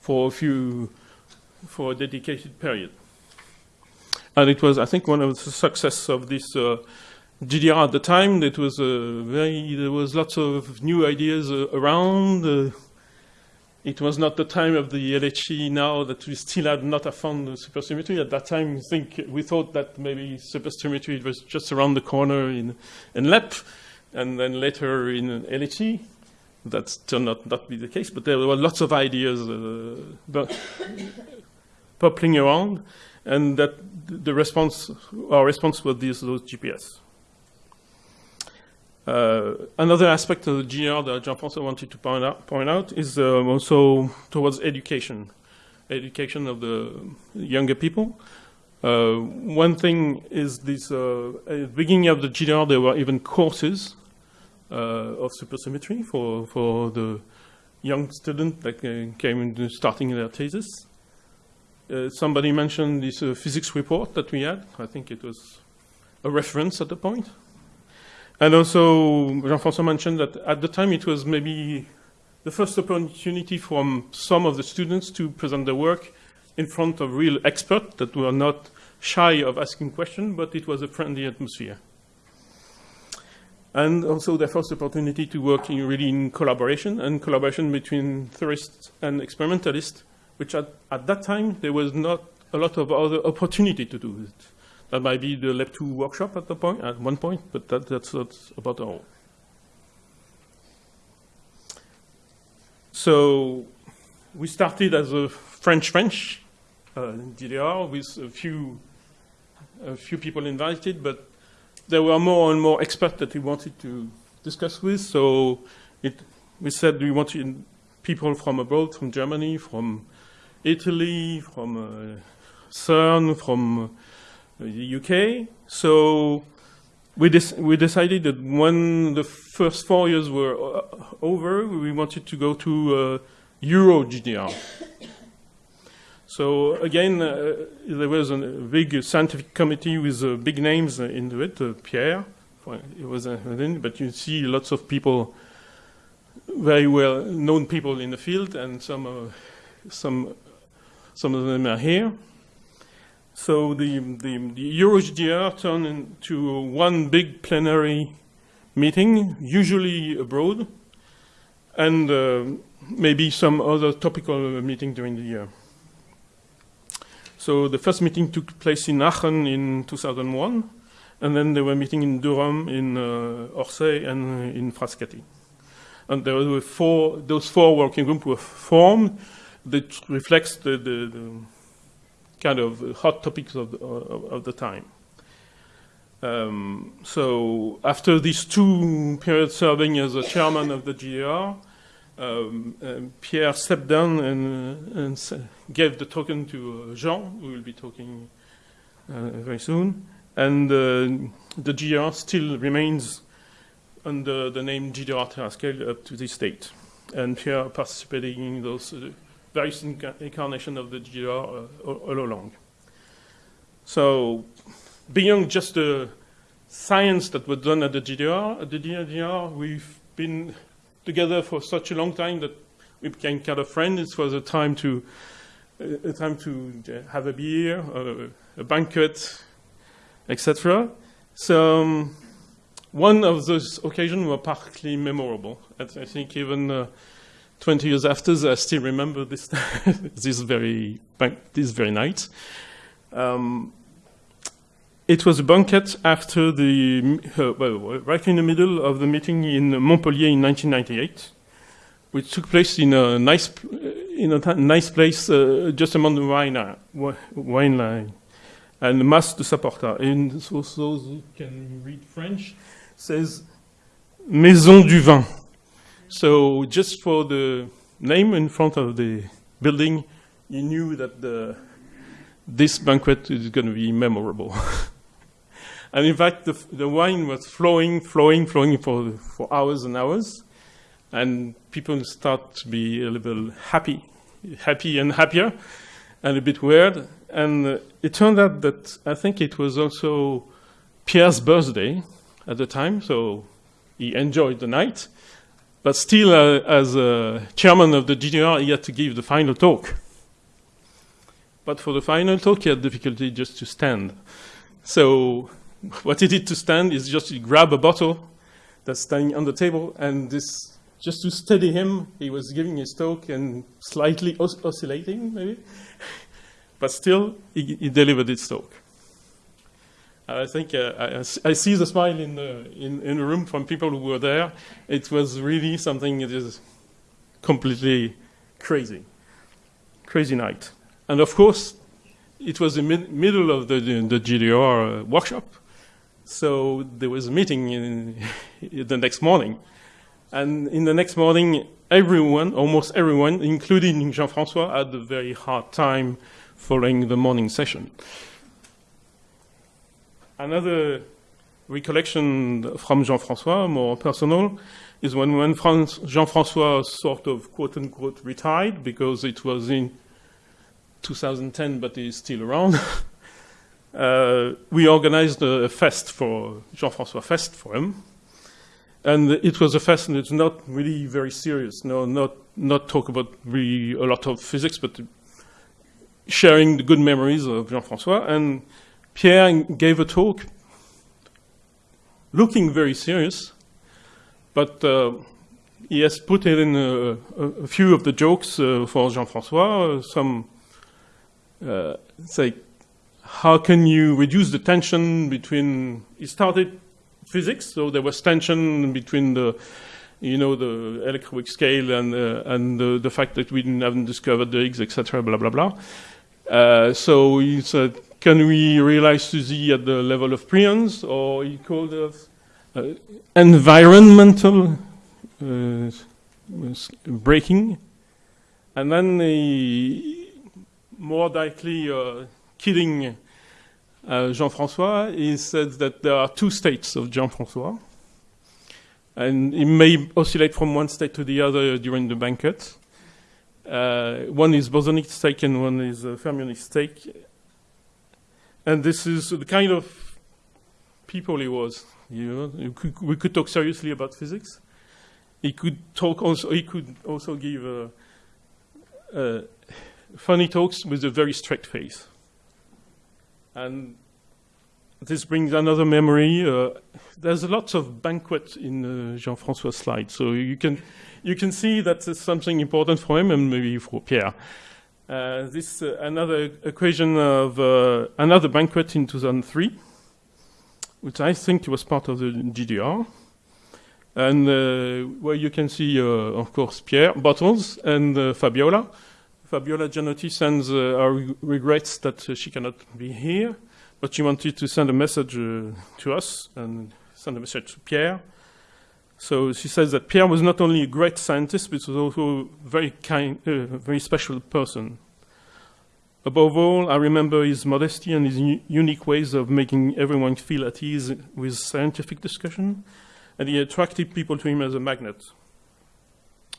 Speaker 6: for a few, for a dedicated period. And it was, I think, one of the success of this uh, GDR at the time. It was uh, very, there was lots of new ideas uh, around. Uh, it was not the time of the LHC now that we still had not found supersymmetry. At that time, I think we thought that maybe supersymmetry was just around the corner in, in LEP, and then later in LHC. That's turned out not be the case, but there were lots of ideas uh, popping *coughs* around and that the response, our response was these, those GPS. Uh, another aspect of the GR that Jean-François wanted to point out, point out is uh, also towards education. education of the younger people. Uh, one thing is this, uh, at the beginning of the GDR, there were even courses of supersymmetry for, for the young student that uh, came into starting their thesis. Uh, somebody mentioned this uh, physics report that we had. I think it was a reference at the point. And also, Jean-François mentioned that at the time it was maybe the first opportunity from some of the students to present their work in front of real experts that were not shy of asking questions, but it was a friendly atmosphere. And also the first opportunity to work in really in collaboration and collaboration between theorists and experimentalists, which at, at that time there was not a lot of other opportunity to do it. That might be the LEP 2 workshop at the point, at one point, but that, that's not about all. So we started as a French-French uh, GDR with a few, a few people invited, but there were more and more experts that we wanted to discuss with. So it, we said we wanted people from abroad, from Germany, from Italy, from uh, CERN, from uh, the UK. So we, we decided that when the first four years were uh, over, we wanted to go to uh, Euro GDR. So again, uh, there was a big scientific committee with uh, big names into it. Uh, Pierre, it was, but you see lots of people, very well known people in the field, and some, some, some of them are here. So the, the, the EuroGDR turned into one big plenary meeting, usually abroad, and uh, maybe some other topical meeting during the year. So the first meeting took place in Aachen in 2001, and then they were meeting in Durham, in uh, Orsay, and in Frascati. And there were four, those four working groups were formed that reflects the, the, the kind of hot topics of the, of, of the time. Um, so after these two periods serving as a chairman of the GDR, um, Pierre stepped down and, and, gave the token to uh, Jean, who will be talking uh, very soon. And uh, the GDR still remains under the name GDR Terascale up to this date. And Pierre participating in those uh, various incarnations of the GDR uh, all along. So beyond just the science that was done at the GDR, at the GDR we've been together for such a long time that we became kind of friends. It was a time to a time to have a beer, a, a banquet, etc. So um, one of those occasions were particularly memorable. I think even uh, 20 years after, I still remember this *laughs* this very this very night. Um, it was a banquet after the uh, well, right in the middle of the meeting in Montpellier in 1998, which took place in a nice in a nice place uh, just among the wine, uh, wine line and the Mas de Saporta. And so those who can read French says Maison du Vin. So just for the name in front of the building, you knew that the, this banquet is going to be memorable. *laughs* and in fact, the, the wine was flowing, flowing, flowing for, for hours and hours. And people start to be a little happy, happy and happier, and a bit weird. And uh, it turned out that I think it was also Pierre's birthday at the time, so he enjoyed the night. But still, uh, as a chairman of the GDR, he had to give the final talk. But for the final talk, he had difficulty just to stand. So *laughs* what he did to stand is just to grab a bottle that's standing on the table, and this, just to steady him, he was giving his talk and slightly os oscillating, maybe. *laughs* but still, he, he delivered his talk. I think uh, I, I, see the smile in the, in, in the room from people who were there. It was really something that is completely crazy, crazy night. And of course, it was the mid middle of the, the, the GDR uh, workshop. So there was a meeting in, *laughs* the next morning. And in the next morning, everyone, almost everyone, including Jean-François, had a very hard time following the morning session. Another recollection from Jean-François, more personal, is when, when Jean-François sort of quote-unquote retired, because it was in 2010, but he's still around. *laughs* uh, we organized a fest for Jean-François Fest for him. And it was a fest, and it's not really very serious. No, not not talk about really a lot of physics, but sharing the good memories of Jean-François. And Pierre gave a talk, looking very serious, but uh, he has put in a, a, few of the jokes uh, for Jean-François. Some uh, say, how can you reduce the tension between? He started physics, so there was tension between the, you know, the electroweak scale and uh, and the, the, fact that we didn't haven't discovered the Higgs, etc. Blah blah blah. Uh, so he said, can we realize SUSY at the level of preons, or he called it uh, environmental uh, breaking, and then he more likely kidding uh, Jean-François, he said that there are two states of Jean-François, and it may oscillate from one state to the other during the banquet. Uh, one is bosonic state and one is uh, fermionic state. And this is the kind of people he was. You know, could, we could talk seriously about physics. He could talk also. He could also give uh, uh funny talks with a very straight face. And this brings another memory. Uh, there's a lot of banquet in uh, Jean-François' slide, so you can you can see that it's something important for him and maybe for Pierre. Uh, this uh, another equation of uh, another banquet in 2003, which I think was part of the GDR, and uh, where you can see, of course, Pierre Bottles and Fabiola. Fabiola Gianotti sends uh, our regrets that uh, she cannot be here, but she wanted to send a message uh, to us and send a message to Pierre. So she says that Pierre was not only a great scientist, but was also a very kind, uh, very special person. Above all, I remember his modesty and his unique ways of making everyone feel at ease with scientific discussion, and he attracted people to him as a magnet.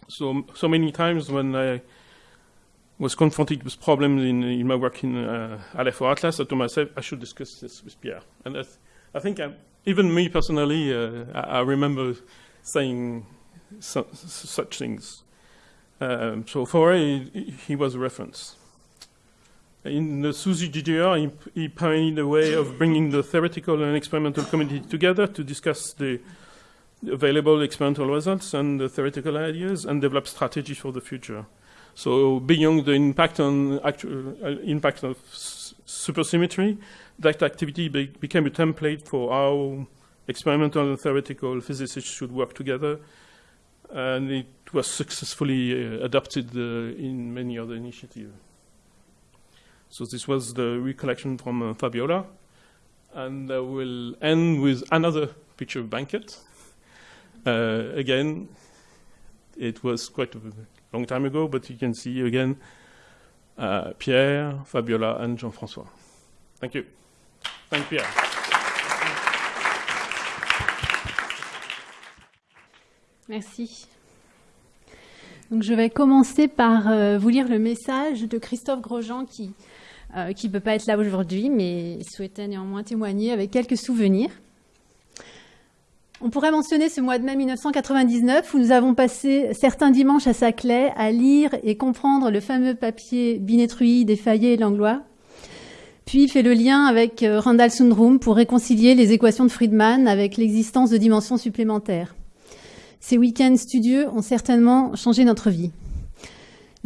Speaker 6: So, so many times when I was confronted with problems in, in my work in uh, Aleph or Atlas, I told myself I should discuss this with Pierre. And I think I, even me personally, uh, I, I, remember saying su such things. Um, so for he, he was a reference. In the SUSY GDR, he, he pioneered a way of bringing the theoretical and experimental community together to discuss the available experimental results and the theoretical ideas and develop strategies for the future. So beyond the impact on actual, uh, impact of supersymmetry, that activity be became a template for how experimental and theoretical physicists should work together, and it was successfully uh, adopted uh, in many other initiatives. So this was the recollection from uh, Fabiola, and I will end with another picture of banquet. Uh, again, it was quite a long time ago, but you can see again uh, Pierre, Fabiola, and Jean-François. Thank you. Thank you, Pierre.
Speaker 7: Merci. Donc, je vais commencer par euh, vous lire le message de Christophe Grosjean qui ne euh, peut pas être là aujourd'hui, mais souhaitait néanmoins témoigner avec quelques souvenirs. On pourrait mentionner ce mois de mai 1999 où nous avons passé certains dimanches à Saclay à lire et comprendre le fameux papier Binetruy, Desfayet et Langlois, puis fait le lien avec euh, Randall Sundrum pour réconcilier les équations de Friedman avec l'existence de dimensions supplémentaires. Ces week-ends studieux ont certainement changé notre vie.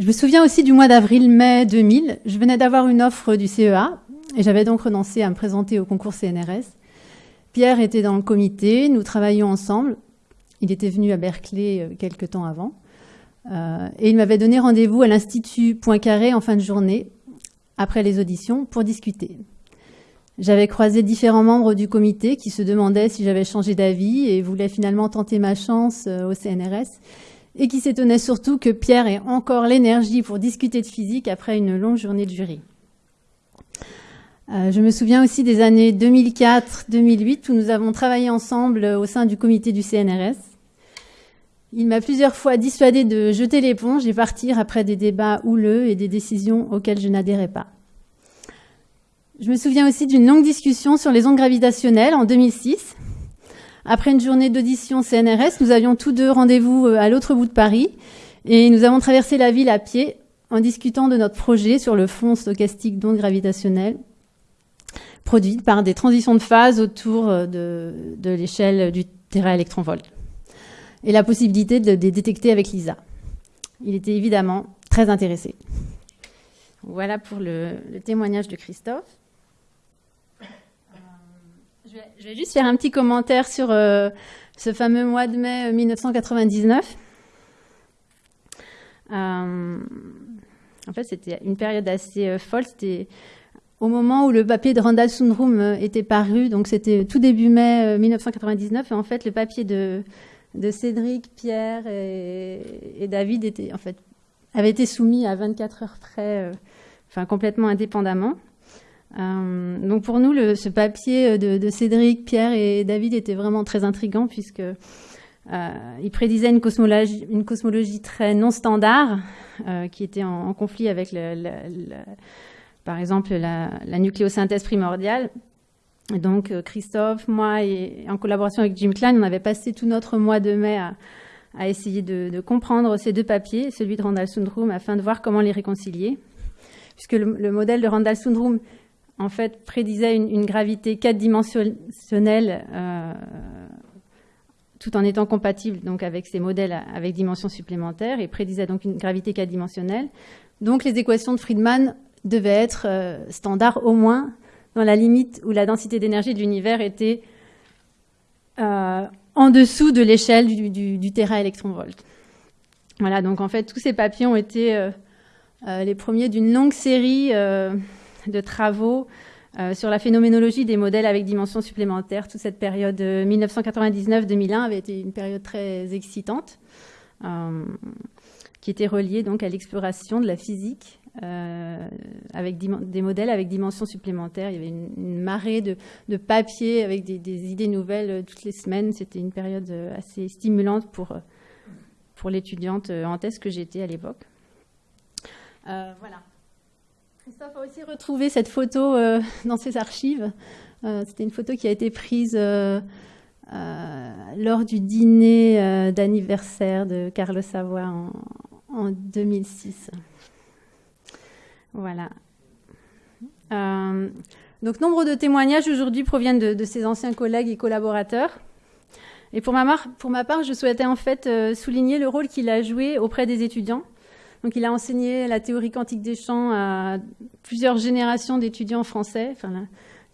Speaker 7: Je me souviens aussi du mois d'avril-mai 2000. Je venais d'avoir une offre du CEA et j'avais donc renoncé à me présenter au concours CNRS. Pierre était dans le comité, nous travaillions ensemble. Il était venu à Berkeley euh, quelques temps avant. Euh, et il m'avait donné rendez-vous à l'Institut Poincaré en fin de journée, après les auditions, pour discuter. J'avais croisé différents membres du comité qui se demandaient si j'avais changé d'avis et voulaient finalement tenter ma chance euh, au CNRS. et qui s'étonnait surtout que Pierre ait encore l'énergie pour discuter de physique après une longue journée de jury. Euh, je me souviens aussi des années 2004-2008 où nous avons travaillé ensemble au sein du comité du CNRS. Il m'a plusieurs fois dissuadé de jeter l'éponge et partir après des débats houleux et des décisions auxquelles je n'adhérais pas. Je me souviens aussi d'une longue discussion sur les ondes gravitationnelles en 2006. Après une journée d'audition CNRS, nous avions tous deux rendez-vous euh, à l'autre bout de Paris et nous avons traversé la ville à pied en discutant de notre projet sur le fond stochastique d'ondes gravitationnelles produites par des transitions de phase autour euh, de, l'échelle du téraélectronvolt et la possibilité de les détecter avec LISA. Il était évidemment très intéressé. Voilà pour le, témoignage de Christophe. Je vais, juste faire un petit commentaire sur euh, ce fameux mois de mai 1999. Euh, euh, en fait, c'était une période assez folle. C'était au moment où le papier de Randall Sundrum était paru, donc c'était tout début mai 1999. Et en fait, le papier de, Cédric, Pierre et, David était, en fait, avait été soumis à 24 heures près, enfin complètement indépendamment. Euh, donc pour nous, ce papier de, Cédric, Pierre et David était vraiment très intrigant puisque euh, il prédisait une cosmologie, une cosmologie très non standard euh, qui était en, conflit avec, le, par exemple, la, nucléosynthèse primordiale. Donc Christophe, moi et en collaboration avec Jim Klein, on avait passé tout notre mois de mai à, essayer de, comprendre ces deux papiers, celui de Randall Sundrum, afin de voir comment les réconcilier. Puisque le, le modèle de Randall Sundrum en fait, prédisait une, gravité quatre-dimensionnelle euh, tout en étant compatible donc avec ces modèles avec dimensions supplémentaires et prédisait donc une gravité quatre-dimensionnelle. Donc les équations de Friedman devaient être euh, standards au moins dans la limite où la densité d'énergie de l'univers était euh, en dessous de l'échelle du, du, du. Voilà, donc en fait tous ces papiers ont été les premiers d'une longue série de travaux euh, sur la phénoménologie des modèles avec dimensions supplémentaires. Toute cette période 1999-2001 avait été une période très excitante, euh, qui était reliée donc à l'exploration de la physique euh, avec des modèles avec dimensions supplémentaires. Il y avait une, marée de, de papiers avec des, idées nouvelles toutes les semaines. C'était une période assez stimulante pour, pour l'étudiante en thèse que j'étais à l'époque. voilà. Christophe a aussi retrouvé cette photo euh, *laughs* dans ses archives. Euh, c'était une photo qui a été prise euh, lors du dîner d'anniversaire de Carlos Savoie en, 2006. Voilà. donc, nombre de témoignages aujourd'hui proviennent de, de, ses anciens collègues et collaborateurs. Et pour ma, part, je souhaitais en fait souligner le rôle qu'il a joué auprès des étudiants donc, il a enseigné la théorie quantique des champs à plusieurs générations d'étudiants français.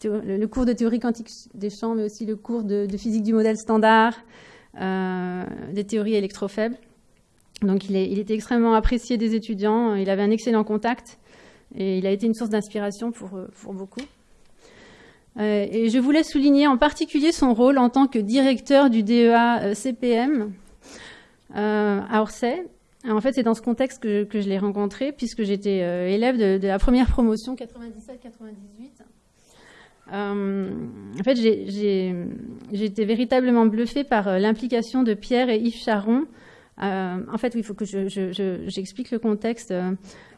Speaker 7: Le, cours de théorie quantique des champs, mais aussi le cours de, physique du modèle standard, euh, des théories électrofaibles. Donc, il, était extrêmement apprécié des étudiants. Il avait un excellent contact et il a été une source d'inspiration pour, beaucoup. Euh, et je voulais souligner en particulier son rôle en tant que directeur du DEA euh, CPM à Orsay, en fait, c'est dans ce contexte que, je l'ai rencontré, puisque j'étais euh, élève de, la première promotion 97-98. Euh, en fait, j'ai été véritablement bluffée par euh, l'implication de Pierre et Yves Charon. en fait, il faut que j'explique le contexte.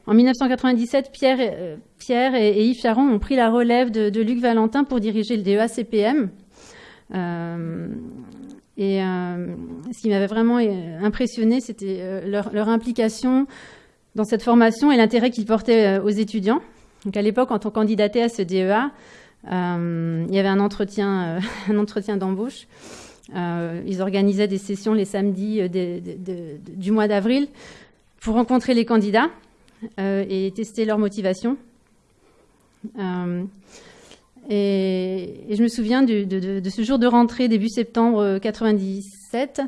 Speaker 7: En 1997, Pierre, Pierre et, Yves Charon ont pris la relève de, Luc Valentin pour diriger le DEA-CPM. Et euh, ce qui m'avait vraiment euh, impressionné, c'était euh, leur, implication dans cette formation et l'intérêt qu'ils portaient aux étudiants. Donc à l'époque, quand on candidatait à ce DEA, il y avait un entretien *laughs* d'embauche. ils organisaient des sessions les samedis du mois d'avril pour rencontrer les candidats et tester leur motivation. Et, je me souviens de, ce jour de rentrée début septembre 97.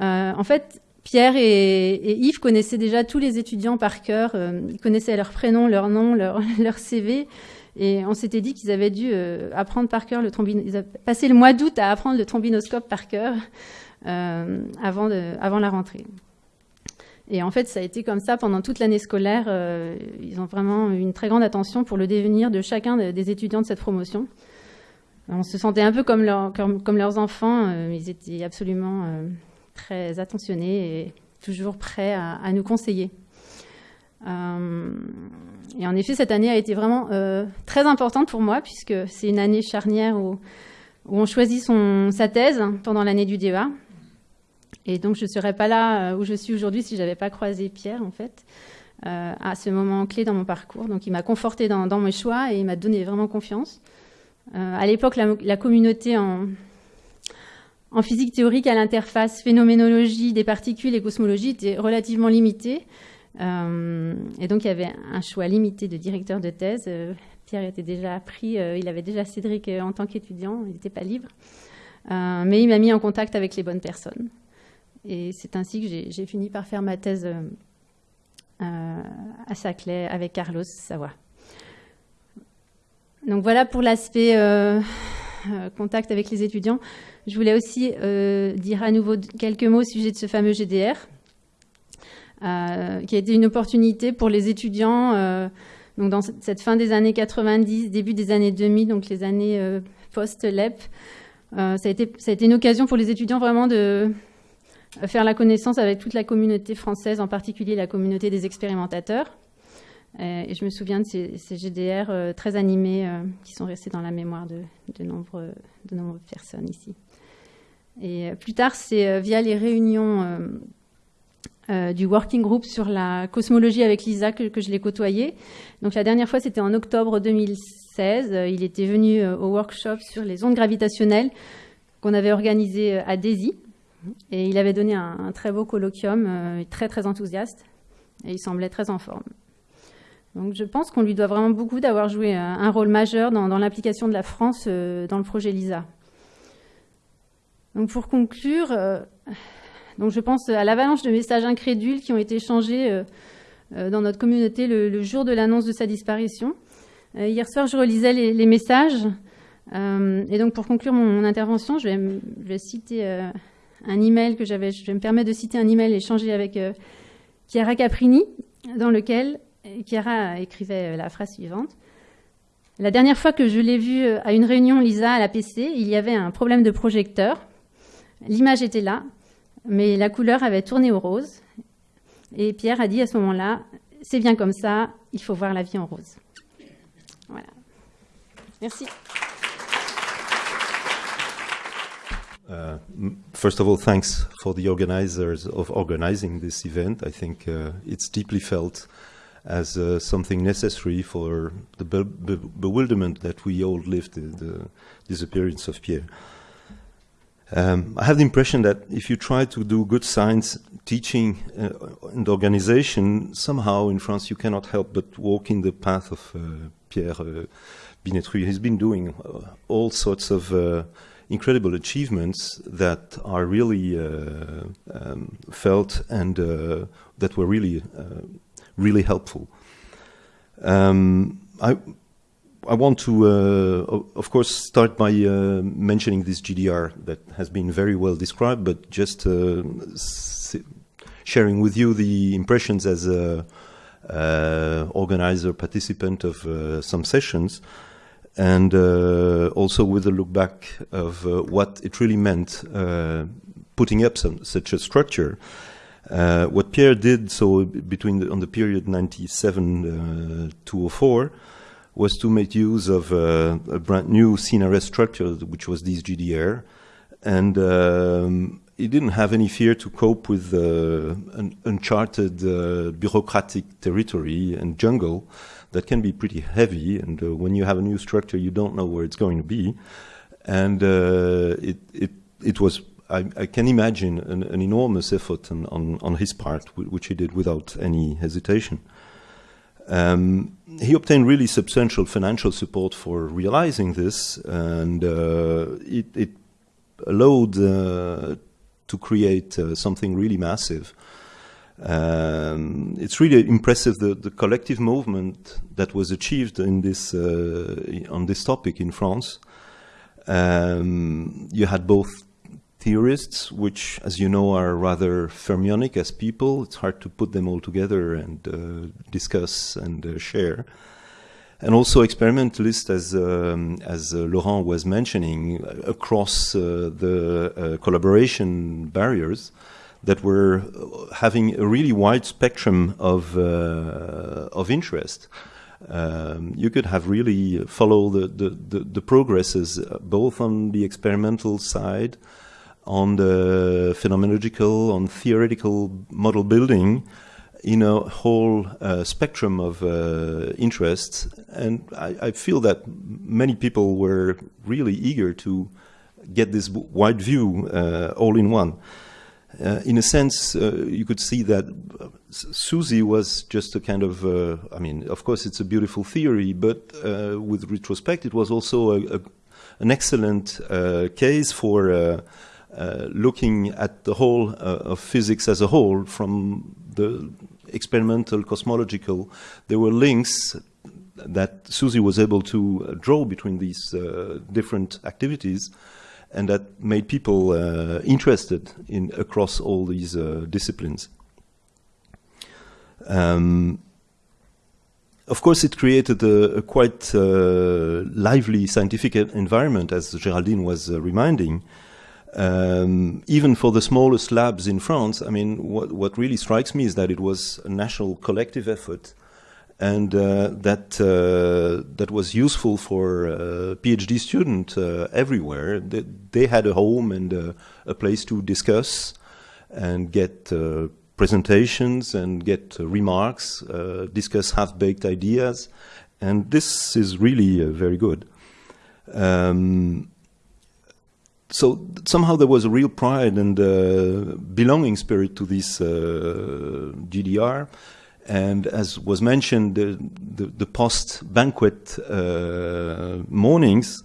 Speaker 7: Euh, en fait, Pierre et, Yves connaissaient déjà tous les étudiants par cœur. Euh, ils connaissaient leurs prénoms, leurs noms, leur, *laughs* CV. Et on s'était dit qu'ils avaient dû euh, apprendre par cœur le trombinoscope. Ils passé le mois d'août à apprendre le trombinoscope par cœur avant la rentrée. Et en fait, ça a été comme ça pendant toute l'année scolaire. Euh, ils ont vraiment eu une très grande attention pour le devenir de chacun des étudiants de cette promotion. On se sentait un peu comme, leurs enfants. Euh, ils étaient absolument euh, très attentionnés et toujours prêts à, nous conseiller. et en effet, cette année a été vraiment très importante pour moi puisque c'est une année charnière où, on choisit sa thèse pendant l'année du DEA. Et donc, je ne serais pas là euh, où je suis aujourd'hui si je n'avais pas croisé Pierre, en fait, euh, à ce moment clé dans mon parcours. Donc, il m'a conforté dans, mes choix et il m'a donné vraiment confiance. Euh, à l'époque, la, communauté en, physique théorique à l'interface phénoménologie des particules et cosmologie était relativement limitée. et donc, il y avait un choix limité de directeur de thèse. Pierre était déjà pris, il avait déjà Cédric en tant qu'étudiant, il n'était pas libre. mais il m'a mis en contact avec les bonnes personnes. Et c'est ainsi que j'ai fini par faire ma thèse euh, euh, à Saclay avec Carlos Savoie. Donc voilà pour l'aspect euh, contact avec les étudiants. Je voulais aussi dire à nouveau quelques mots au sujet de ce fameux GDR, qui a été une opportunité pour les étudiants donc dans cette fin des années 90, début des années 2000, donc les années post-LEP. ça, a été, ça a été une occasion pour les étudiants vraiment de, faire la connaissance avec toute la communauté française, en particulier la communauté des expérimentateurs. Euh, et je me souviens de ces, GDR euh, très animés euh, qui sont restés dans la mémoire de, nombreuses personnes ici. Et plus tard, c'est via les réunions du working group sur la cosmologie avec Lisa que, je l'ai côtoyé. Donc la dernière fois, c'était en octobre 2016. Il était venu au workshop sur les ondes gravitationnelles qu'on avait organisé à Daisy. Et il avait donné un, très beau colloquium, euh, très très enthousiaste, et il semblait très en forme. Donc je pense qu'on lui doit vraiment beaucoup d'avoir joué euh, un rôle majeur dans, l'implication de la France euh, dans le projet LISA. Donc pour conclure, donc je pense à l'avalanche de messages incrédules qui ont été échangés dans notre communauté le, jour de l'annonce de sa disparition. hier soir, je relisais les, messages. et donc pour conclure mon, intervention, je vais citer un email que j'avais, je me permets de citer un email échangé avec euh, Chiara Caprini, dans lequel euh, Chiara écrivait euh, la phrase suivante. La dernière fois que je l'ai vue à une réunion Lisa à la PC, il y avait un problème de projecteur. L'image était là, mais la couleur avait tourné au rose. Et Pierre a dit à ce moment-là, c'est bien comme ça, il faut voir la vie en rose. Voilà. Merci.
Speaker 8: Uh, first of all, thanks for the organizers of organizing this event. I think uh, it's deeply felt as uh, something necessary for the be be bewilderment that we all lived in the disappearance of Pierre. Um, I have the impression that if you try to do good science teaching uh, and organization, somehow in France you cannot help but walk in the path of uh, Pierre uh, Binetruy. He's been doing all sorts of incredible achievements that are really uh, um, felt and uh, that were really, uh, really helpful. Um, I, I want to, uh, of course, start by uh, mentioning this GDR that has been very well described, but just sharing with you the impressions as a organizer, participant of some sessions and uh, also with a look back of uh, what it really meant uh, putting up some, such a structure. Uh, what Pierre did, so between the, on the period 97 uh, to 04, was to make use of uh, a brand new CNRS structure, which was this GDR, and um, he didn't have any fear to cope with an uncharted bureaucratic territory and jungle that can be pretty heavy. And uh, when you have a new structure, you don't know where it's going to be. And uh, it, it, it was, I, I can imagine, an, an enormous effort on, on, on, his part, which he did without any hesitation. Um, he obtained really substantial financial support for realizing this, and uh, it, it, allowed uh, to create uh, something really massive. Um, it's really impressive the, the, collective movement that was achieved in this uh, on this topic in France. Um, you had both theorists, which, as you know, are rather fermionic as people. It's hard to put them all together and uh, discuss and uh, share. And also experimentalists, as, um, as uh, Laurent was mentioning, across uh, the uh, collaboration barriers that were having a really wide spectrum of, of interest. Um, you could have really follow the, the, the, the, progresses both on the experimental side, on the phenomenological, on theoretical model building, in a whole uh, spectrum of uh, interests. And I, I, feel that many people were really eager to get this wide view uh, all in one. Uh, in a sense, uh, you could see that SUSY was just a kind of, uh, I mean, of course, it's a beautiful theory, but with retrospect, it was also a, a, an excellent case for looking at the whole of physics as a whole from the experimental cosmological, there were links that SUSY was able to uh, draw between these uh, different activities and that made people uh, interested in across all these uh, disciplines. Um, of course, it created a, a quite uh, lively scientific environment, as Geraldine was uh, reminding, um, even for the smallest labs in France, I mean, what, what really strikes me is that it was a national collective effort and uh, that uh, that was useful for uh, PhD students uh, everywhere. They, they, had a home and uh, a place to discuss and get uh, presentations and get remarks, discuss half-baked ideas, and this is really very good. Um, so somehow there was a real pride and uh, belonging spirit to this uh, GDR. And as was mentioned, the, the, the post-banquet uh, mornings,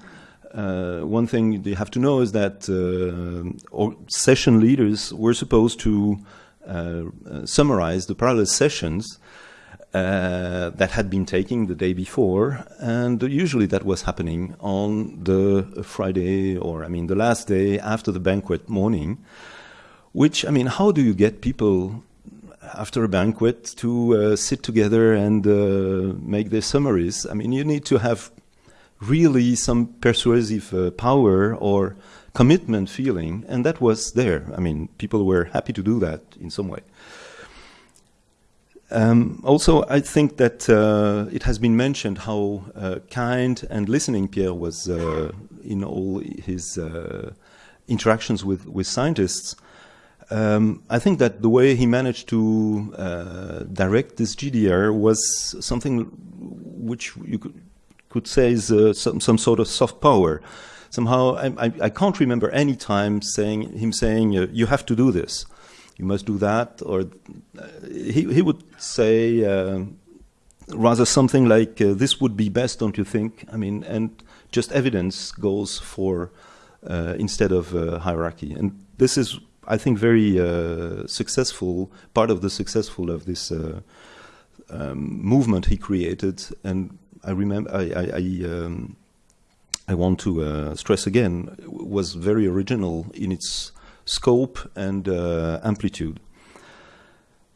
Speaker 8: uh, one thing you have to know is that uh, session leaders were supposed to uh, summarize the parallel sessions uh, that had been taking the day before, and usually that was happening on the Friday or I mean the last day after the banquet morning. Which I mean, how do you get people after a banquet to uh, sit together and uh, make their summaries? I mean, you need to have really some persuasive uh, power or commitment feeling, and that was there. I mean, people were happy to do that in some way. Um, also, I think that uh, it has been mentioned how uh, kind and listening Pierre was uh, in all his interactions with, with scientists. Um, I think that the way he managed to uh, direct this GDR was something which you could, could say is uh, some, some sort of soft power. Somehow, I, I, I, can't remember any time saying him saying, "You have to do this." you must do that, or uh, he, he would say uh, rather something like, uh, this would be best, don't you think? I mean, and just evidence goes for uh, instead of uh, hierarchy. And this is, I think, very uh, successful, part of the successful of this um, movement he created. And I remember, I, I, I, um, I want to stress again, was very original in its scope and uh, amplitude.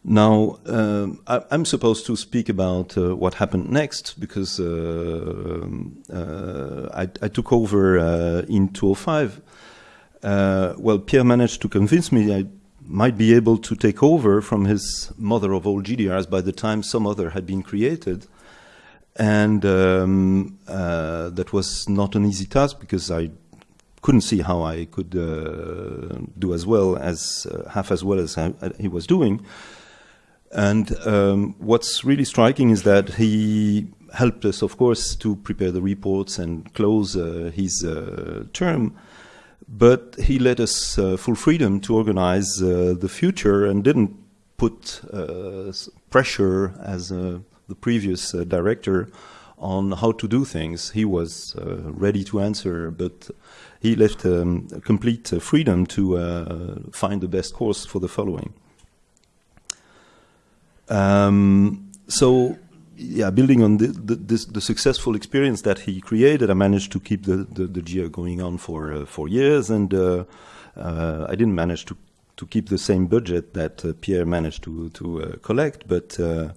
Speaker 8: Now, um, I, am supposed to speak about uh, what happened next because uh, um, uh, I, I, took over uh, in 2005. Uh, well, Pierre managed to convince me I might be able to take over from his mother of all GDRs by the time some other had been created. And um, that was not an easy task because I couldn't see how I could uh, do as well as uh, half as well as I, he was doing. And um, what's really striking is that he helped us, of course, to prepare the reports and close uh, his uh, term. But he let us uh, full freedom to organize uh, the future and didn't put pressure as the previous director on how to do things. He was ready to answer, but he left um, complete uh, freedom to uh, find the best course for the following. Um, so, yeah, building on the, the, this, the, successful experience that he created, I managed to keep the, the, the GR going on for uh, four years, and uh, Uh, I didn't manage to, to keep the same budget that uh, Pierre managed to, to uh, collect, but uh,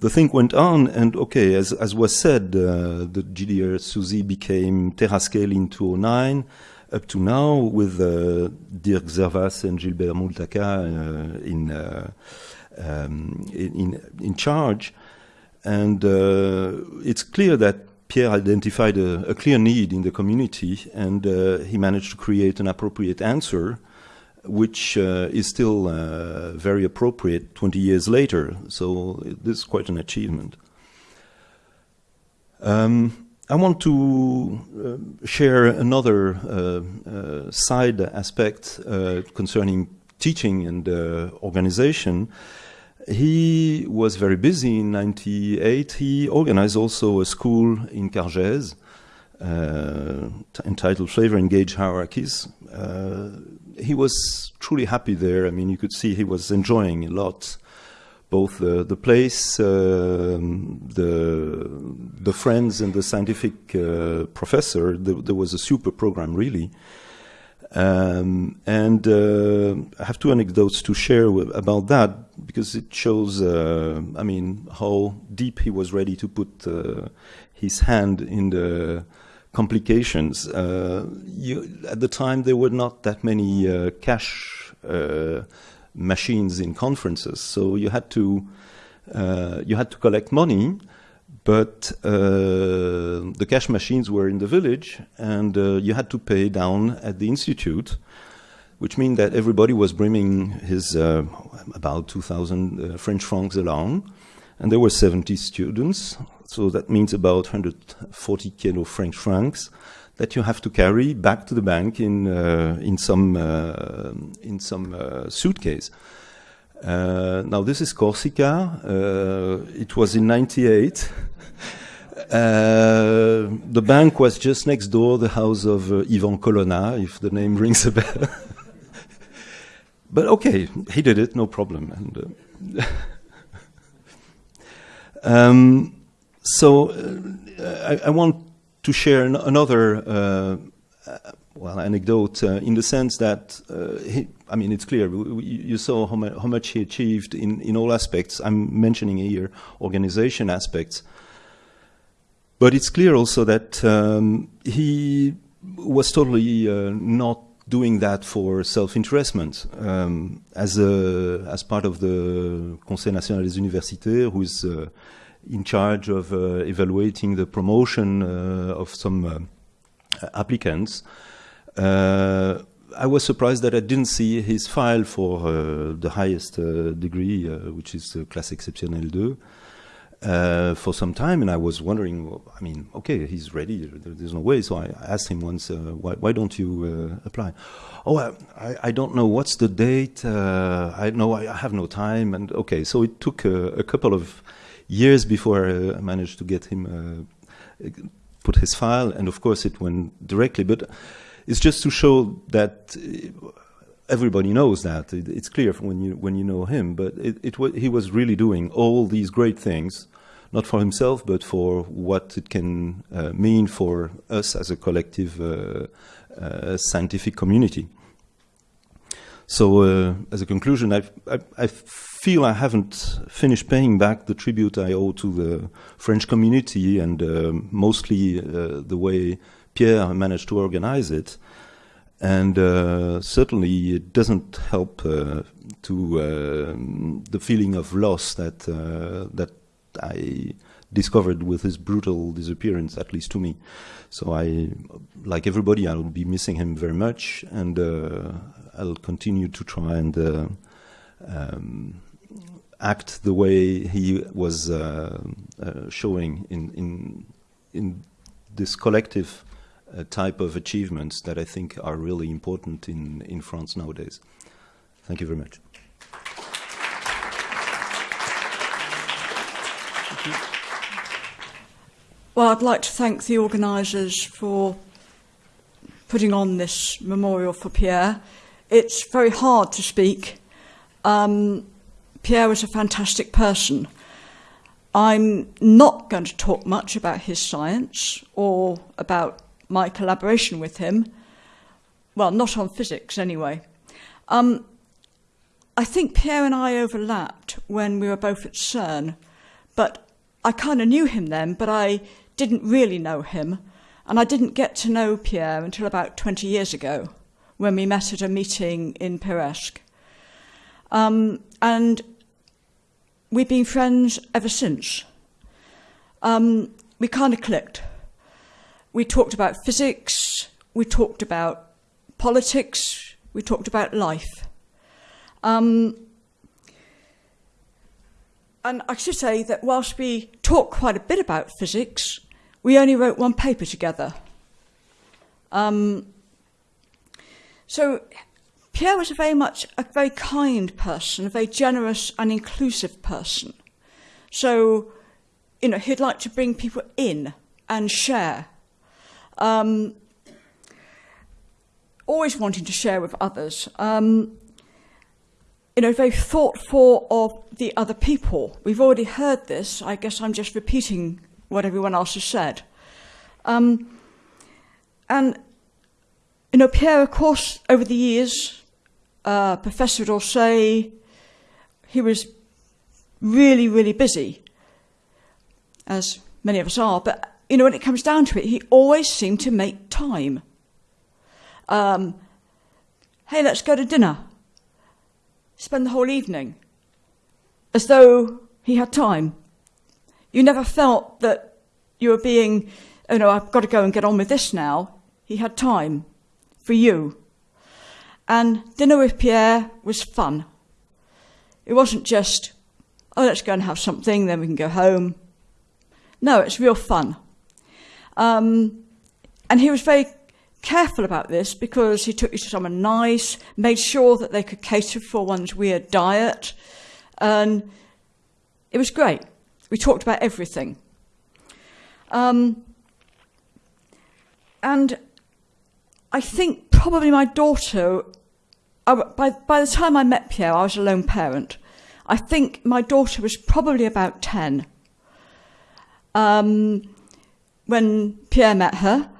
Speaker 8: the thing went on, and okay, as, as was said, the GDR SUSY became Terascale in 2009, up to now, with Dirk Zerwas and Gilbert Moultaka in, um, in, in charge. And uh, it's clear that Pierre identified a, a, clear need in the community, and uh, he managed to create an appropriate answer which uh, is still uh, very appropriate 20 years later. So this is quite an achievement. Um, I want to uh, share another uh, side aspect concerning teaching and organization. He was very busy in 98. He organized also a school in Cargèse entitled Flavor and Gauge Hierarchies he was truly happy there. I mean, you could see he was enjoying a lot, both uh, the place, uh, the the friends, and the scientific uh, professor. The, there was a super program, really. Um, and uh, I have two anecdotes to share about that because it shows, uh, I mean, how deep he was ready to put uh, his hand in the complications. Uh, you, at the time, there were not that many uh, cash uh, machines in conferences, so you had to you had to collect money. But the cash machines were in the village, and you had to pay down at the institute, which means that everybody was bringing his about 2,000 French francs along, and there were 70 students so that means about 140 kilo French francs that you have to carry back to the bank in uh, in some uh, in some uh, suitcase. Uh, now this is Corsica. Uh, it was in '98. *laughs* Uh, the bank was just next door, the house of Yvan Colonna, if the name *laughs* rings a bell. But okay, he did it, no problem. And, *laughs* um, so uh, I, I, want to share an, another uh, uh well anecdote uh, in the sense that uh, he, I mean it's clear we, you saw how, mu how, much he achieved in, in all aspects. I'm mentioning here organization aspects, but it's clear also that um, he was totally not doing that for self-interestment. Um, as, a, as part of the Conseil National des Universités, who is uh, in charge of uh, evaluating the promotion uh, of some uh, applicants. I was surprised that I didn't see his file for the highest degree, which is classe exceptionnelle 2. Uh, for some time, and I was wondering. I mean, okay, he's ready. there's no way. So I asked him once, uh, why, why, don't you uh, apply? Oh, I, I, don't know. What's the date? I know I have no time. And okay, so it took a, a couple of years before I managed to get him uh, put his file, and of course it went directly. But it's just to show that uh, everybody knows that it's clear when you when you know him. But it, it he was really doing all these great things, not for himself, but for what it can uh, mean for us as a collective uh, uh, scientific community. So, uh, as a conclusion, I, I, I feel I haven't finished paying back the tribute I owe to the French community and uh, mostly uh, the way Pierre managed to organize it. And uh, certainly it doesn't help uh, to uh, the feeling of loss that, uh, that I discovered with his brutal disappearance, at least to me. So I, like everybody, I'll be missing him very much, and I'll continue to try and um, act the way he was uh, uh, showing in, in, in this collective uh, type of achievements that I think are really important in, in France nowadays. Thank you very much.
Speaker 9: Well, I'd like to thank the organisers for putting on this memorial for Pierre. It's very hard to speak. Um, Pierre was a fantastic person. I'm not going to talk much about his science or about my collaboration with him. well, not on physics anyway. Um, I think Pierre and I overlapped when we were both at CERN, but I kind of knew him then, but I didn't really know him. And I didn't get to know Pierre until about 20 years ago when we met at a meeting in Peyresq. Um, and we've been friends ever since. Um, we kind of clicked. We talked about physics, we talked about politics, we talked about life. Um, and I should say that whilst we talked quite a bit about physics, we only wrote one paper together. Um, so Pierre was a very much a very kind person, a very generous and inclusive person. So, you know, he'd like to bring people in and share. Um, always wanting to share with others. Um, you know, very thoughtful of the other people. We've already heard this. I guess I'm just repeating what everyone else has said. Um, and, you know, Pierre, of course, over the years, uh, Professor d'Orsay, he was really, really busy, as many of us are. But, you know, when it comes down to it, he always seemed to make time. Um, hey, let's go to dinner spend the whole evening as though he had time. You never felt that you were being, you know, I've got to go and get on with this now. He had time for you. And dinner with Pierre was fun. It wasn't just, oh, let's go and have something, then we can go home. No, it's real fun. Um, and he was very careful about this because he took you to somewhere nice, made sure that they could cater for one's weird diet, and it was great. We talked about everything. Um, and I think probably my daughter, I, by, by the time I met Pierre, I was a lone parent. I think my daughter was probably about 10 um, when Pierre met her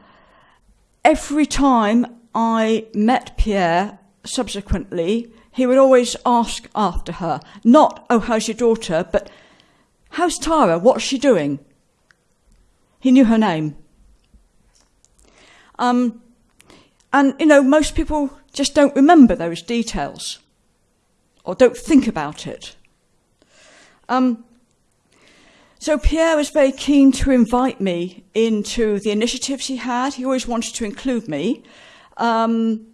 Speaker 9: every time I met Pierre subsequently, he would always ask after her. Not, oh, how's your daughter, but how's Tara? What's she doing? He knew her name. Um, and, you know, most people just don't remember those details or don't think about it. Um, so Pierre was very keen to invite me into the initiatives he had. He always wanted to include me. Um,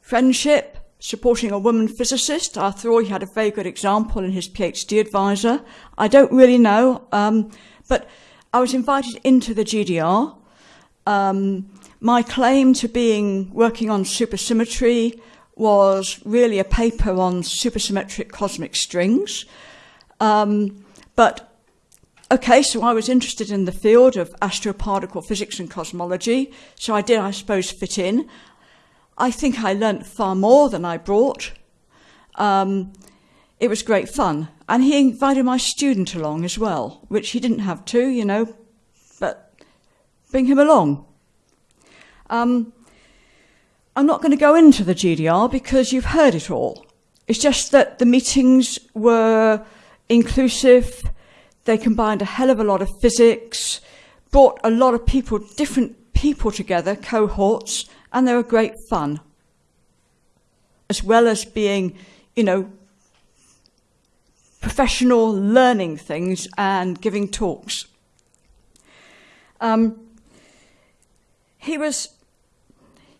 Speaker 9: friendship, supporting a woman physicist. After all, he had a very good example in his PhD advisor. I don't really know, um, but I was invited into the GDR. Um, my claim to being working on supersymmetry was really a paper on supersymmetric cosmic strings. Um, but Okay, so I was interested in the field of astroparticle physics and cosmology, so I did, I suppose, fit in. I think I learnt far more than I brought. Um, it was great fun. And he invited my student along as well, which he didn't have to, you know, but bring him along. Um, I'm not going to go into the GDR because you've heard it all. It's just that the meetings were inclusive, they combined a hell of a lot of physics, brought a lot of people, different people together, cohorts, and they were great fun. As well as being, you know, professional learning things and giving talks. Um, he was,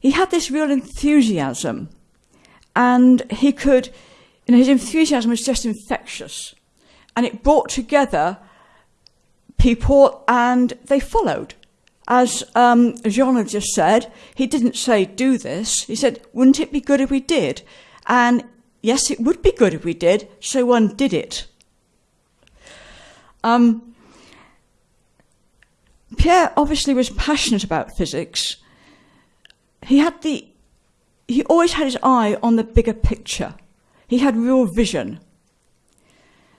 Speaker 9: he had this real enthusiasm and he could, you know, his enthusiasm was just infectious and it brought together people and they followed. As um, Jean had just said, he didn't say, do this. He said, wouldn't it be good if we did? And yes, it would be good if we did, so one did it. Um, Pierre obviously was passionate about physics. He had the, he always had his eye on the bigger picture. He had real vision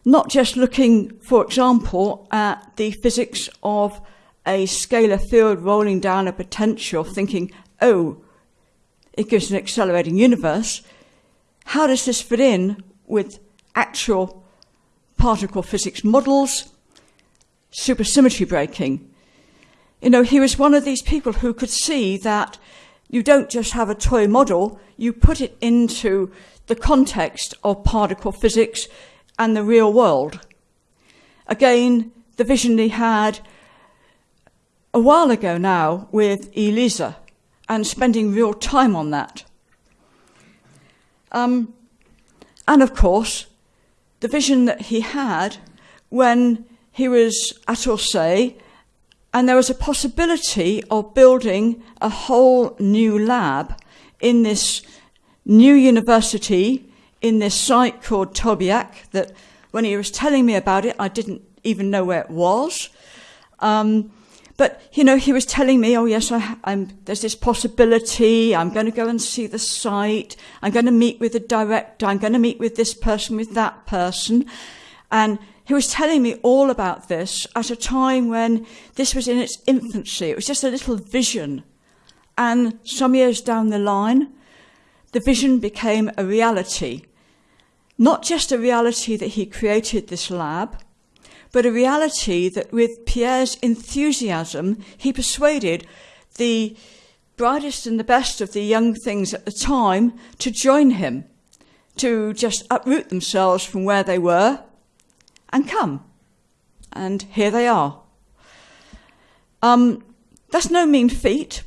Speaker 9: not just looking, for example, at the physics of a scalar field rolling down a potential, thinking, oh, it gives an accelerating universe. How does this fit in with actual particle physics models, supersymmetry breaking? You know, he was one of these people who could see that you don't just have a toy model, you put it into the context of particle physics and the real world. Again, the vision he had a while ago now with ELISA and spending real time on that. Um, and of course, the vision that he had when he was at Orsay, and there was a possibility of building a whole new lab in this new university in this site called Tolbiac that when he was telling me about it, I didn't even know where it was. Um, but you know, he was telling me, "Oh yes, I, there's this possibility. I'm going to go and see the site. I'm going to meet with the director. I'm going to meet with this person, with that person," and he was telling me all about this at a time when this was in its infancy. It was just a little vision, and some years down the line, the vision became a reality. Not just a reality that he created this lab, but a reality that with Pierre's enthusiasm, he persuaded the brightest and the best of the young things at the time to join him, to just uproot themselves from where they were and come. And here they are. Um, that's no mean feat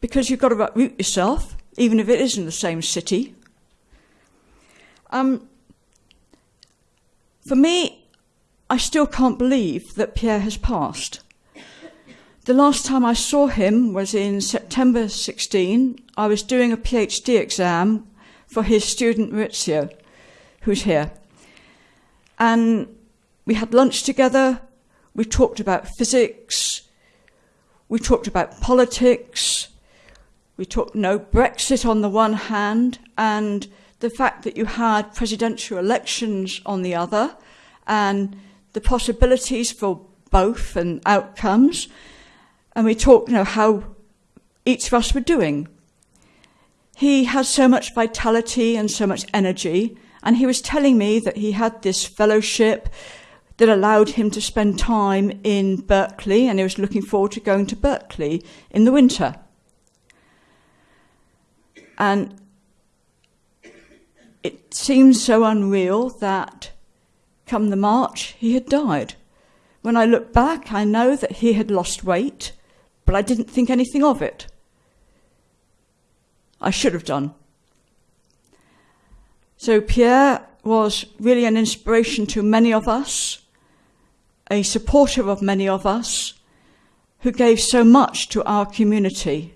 Speaker 9: because you've got to uproot yourself, even if it is in the same city. Um, for me, I still can't believe that Pierre has passed. The last time I saw him was in September 16. I was doing a PhD exam for his student Maurizio, who's here. And we had lunch together, we talked about physics, we talked about politics, we talked no Brexit on the one hand, and the fact that you had presidential elections on the other, and the possibilities for both and outcomes. And we talked, you know, how each of us were doing. He had so much vitality and so much energy, and he was telling me that he had this fellowship that allowed him to spend time in Berkeley, and he was looking forward to going to Berkeley in the winter. And it seems so unreal that Come the March, he had died. When I look back, I know that he had lost weight, but I didn't think anything of it. I should have done. So Pierre was really an inspiration to many of us, a supporter of many of us, who gave so much to our community.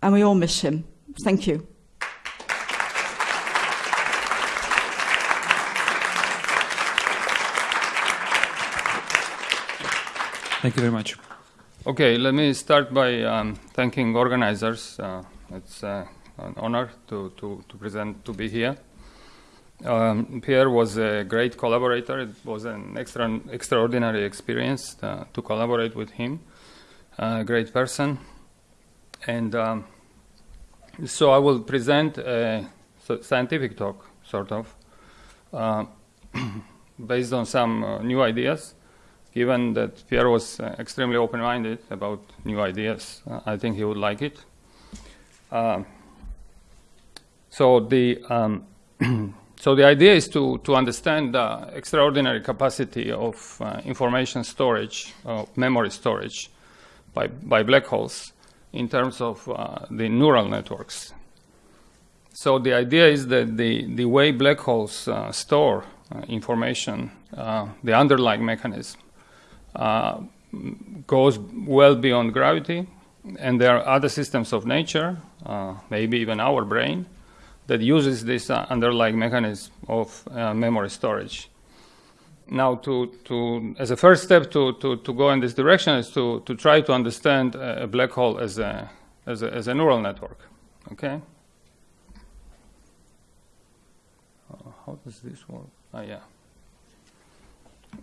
Speaker 9: And we all miss him. Thank you.
Speaker 1: Thank you very much.
Speaker 10: Okay, let me start by um, thanking organizers. Uh, it's uh, an honor to, to, to, present, to be here. Um, Pierre was a great collaborator. It was an extra, extraordinary experience uh, to collaborate with him. A great person. And um, so I will present a scientific talk, sort of, uh, *clears throat* based on some uh, new ideas given that Pierre was uh, extremely open-minded about new ideas, uh, I think he would like it. Uh, so the um, *clears throat* so the idea is to to understand the extraordinary capacity of uh, information storage, memory storage, by by black holes in terms of uh, the neural networks. So the idea is that the the way black holes uh, store information, the underlying mechanism uh, goes well beyond gravity, and there are other systems of nature, uh, maybe even our brain, that uses this uh, underlying mechanism of uh, memory storage. Now, to, to, as a first step to, to, to go in this direction is to, to try to understand a black hole as a, as a, as a neural network. Okay? Uh, how does this work? Oh, yeah.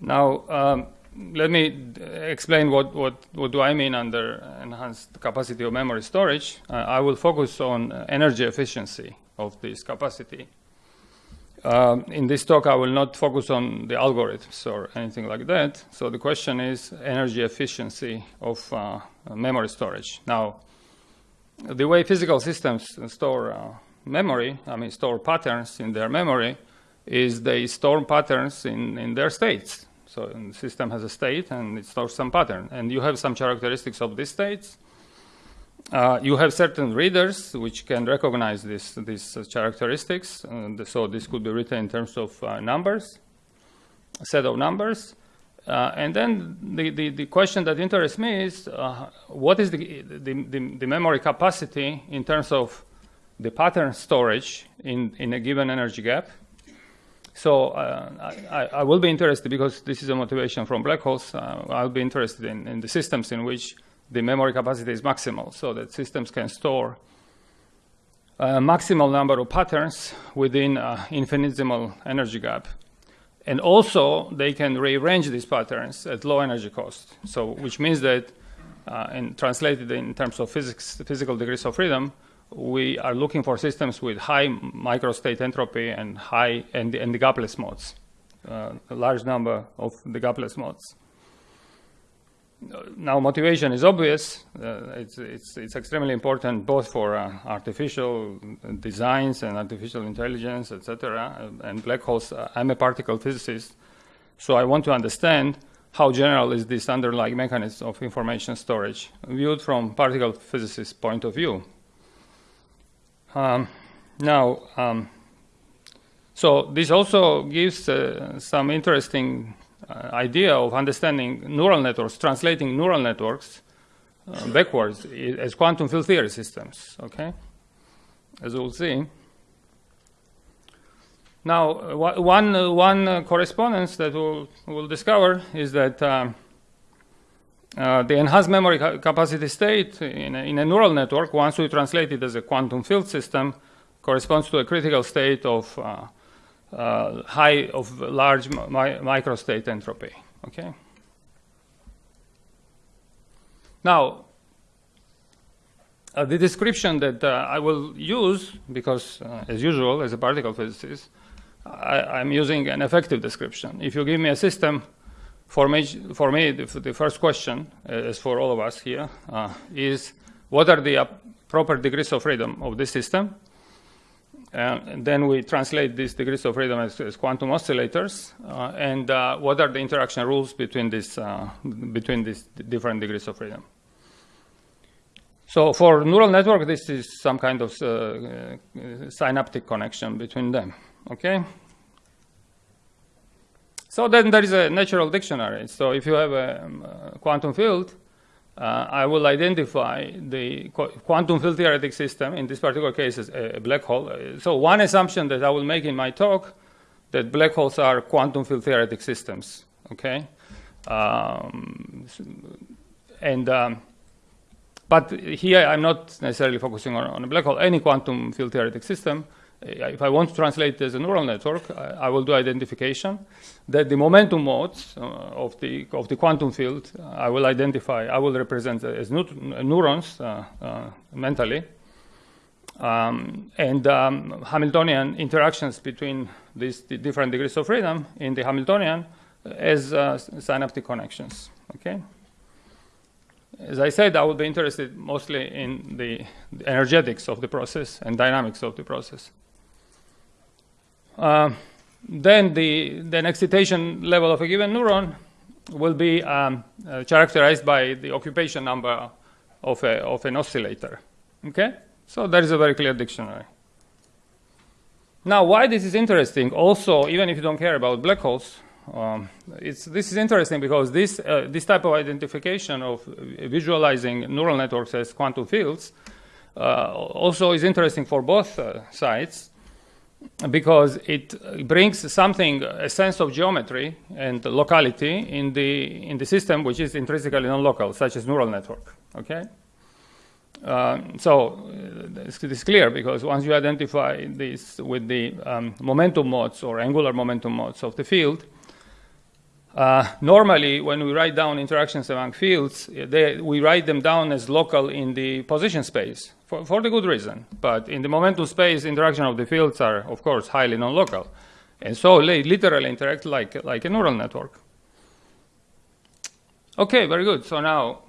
Speaker 10: Now, um, let me explain what, what, what do I mean under enhanced capacity of memory storage. Uh, I will focus on energy efficiency of this capacity. Um, in this talk, I will not focus on the algorithms or anything like that. So the question is energy efficiency of uh, memory storage. Now, the way physical systems store uh, memory, I mean store patterns in their memory, is they store patterns in, in their states. So the system has a state and it stores some pattern. And you have some characteristics of these states. Uh, you have certain readers which can recognize this, these uh, characteristics. So this could be written in terms of uh, numbers, a set of numbers. Uh, and then the, the, the, question that interests me is uh, what is the, the, the, the memory capacity in terms of the pattern storage in, in a given energy gap. So uh, I, I, will be interested because this is a motivation from black holes. Uh, I'll be interested in, in, the systems in which the memory capacity is maximal, so that systems can store a maximal number of patterns within an infinitesimal energy gap. And also, they can rearrange these patterns at low energy cost. So, which means that, uh, translated in terms of physics, physical degrees of freedom, we are looking for systems with high microstate entropy and high and, and the gapless modes, uh, a large number of the gapless modes. Now, motivation is obvious. Uh, it's, it's, it's extremely important both for uh, artificial designs and artificial intelligence, etc. And black holes. Uh, I'm a particle physicist, so I want to understand how general is this underlying mechanism of information storage viewed from particle physicist point of view. Um, now, um, so this also gives uh, some interesting uh, idea of understanding neural networks, translating neural networks uh, backwards as quantum field theory systems, okay? As we'll see. Now, uh, one, uh, one uh, correspondence that we'll, we'll, discover is that um, uh, the enhanced memory ca capacity state in a, in a, neural network, once we translate it as a quantum field system, corresponds to a critical state of uh, uh, high of large mi microstate entropy. Okay. Now, uh, the description that uh, I will use, because as usual, as a particle physicist, I, I'm using an effective description. If you give me a system for me, for me the, first question, as for all of us here, uh, is what are the uh, proper degrees of freedom of this system? and then we translate these degrees of freedom as, as quantum oscillators, uh, and uh, what are the interaction rules between, this, uh, between these different degrees of freedom. So for neural network, this is some kind of uh, synaptic connection between them, okay? So then there is a natural dictionary. So if you have a, um, a quantum field, uh, I will identify the qu quantum field theoretic system, in this particular case, as a black hole. Uh, so one assumption that I will make in my talk, that black holes are quantum field theoretic systems, okay? Um, and, um, but here I'm not necessarily focusing on, on, a black hole, any quantum field theoretic system, if I want to translate as a neural network, I, I, will do identification. That the momentum modes uh, of the of the quantum field, uh, I will identify. I will represent as neurons uh, uh, mentally, um, and um, Hamiltonian interactions between these different degrees of freedom in the Hamiltonian as uh, synaptic connections. Okay. As I said, I would be interested mostly in the, the energetics of the process and dynamics of the process. Uh, then the then excitation level of a given neuron will be um, uh, characterized by the occupation number of, a, of an oscillator. Okay? So that is a very clear dictionary. Now, why this is interesting, also, even if you don't care about black holes, um, this is interesting because this, uh, this type of identification of visualizing neural networks as quantum fields uh, also is interesting for both uh, sides because it brings something, a sense of geometry and locality in the, in the system which is intrinsically non-local, such as neural network, okay? Uh, so this is clear because once you identify this with the um, momentum modes or angular momentum modes of the field, Uh, normally, when we write down interactions among fields, they, we write them down as local in the position space for, for the good reason. But in the momentum space, interaction of the fields are, of course, highly non-local. And so they literally interact like, like a neural network. Okay, very good. So now,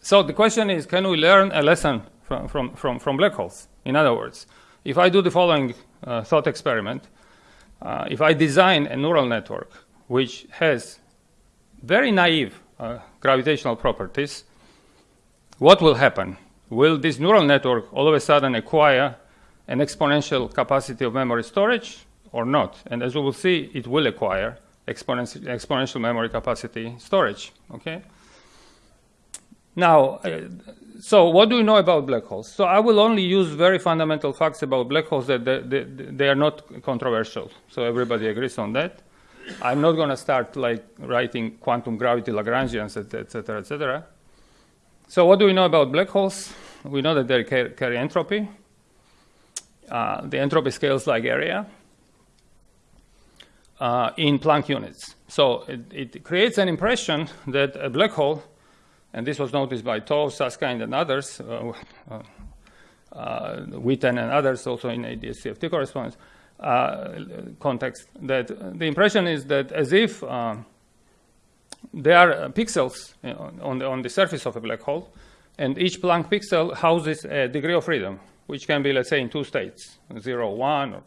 Speaker 10: so the question is, can we learn a lesson from, from, from, from black holes? In other words, if I do the following uh, thought experiment, uh, if I design a neural network which has very naive uh, gravitational properties, what will happen? Will this neural network all of a sudden acquire an exponential capacity of memory storage or not? And as we will see, it will acquire exponential, exponential memory capacity storage. Okay. Now, uh, so what do we know about black holes? So I will only use very fundamental facts about black holes that they, they, they are not controversial. So everybody agrees on that. I'm not going to start like writing quantum gravity Lagrangians, etc., etc. So what do we know about black holes? We know that they carry entropy. Uh, the entropy scales like area uh, in Planck units. So it, it creates an impression that a black hole and this was noticed by 't Hooft, Susskind, and others, uh, uh, uh, Witten and others also in ADS-CFT correspondence uh, context, that the impression is that as if uh, there are pixels on the, on the surface of a black hole, and each Planck pixel houses a degree of freedom, which can be, let's say, in two states, 0, 1. Or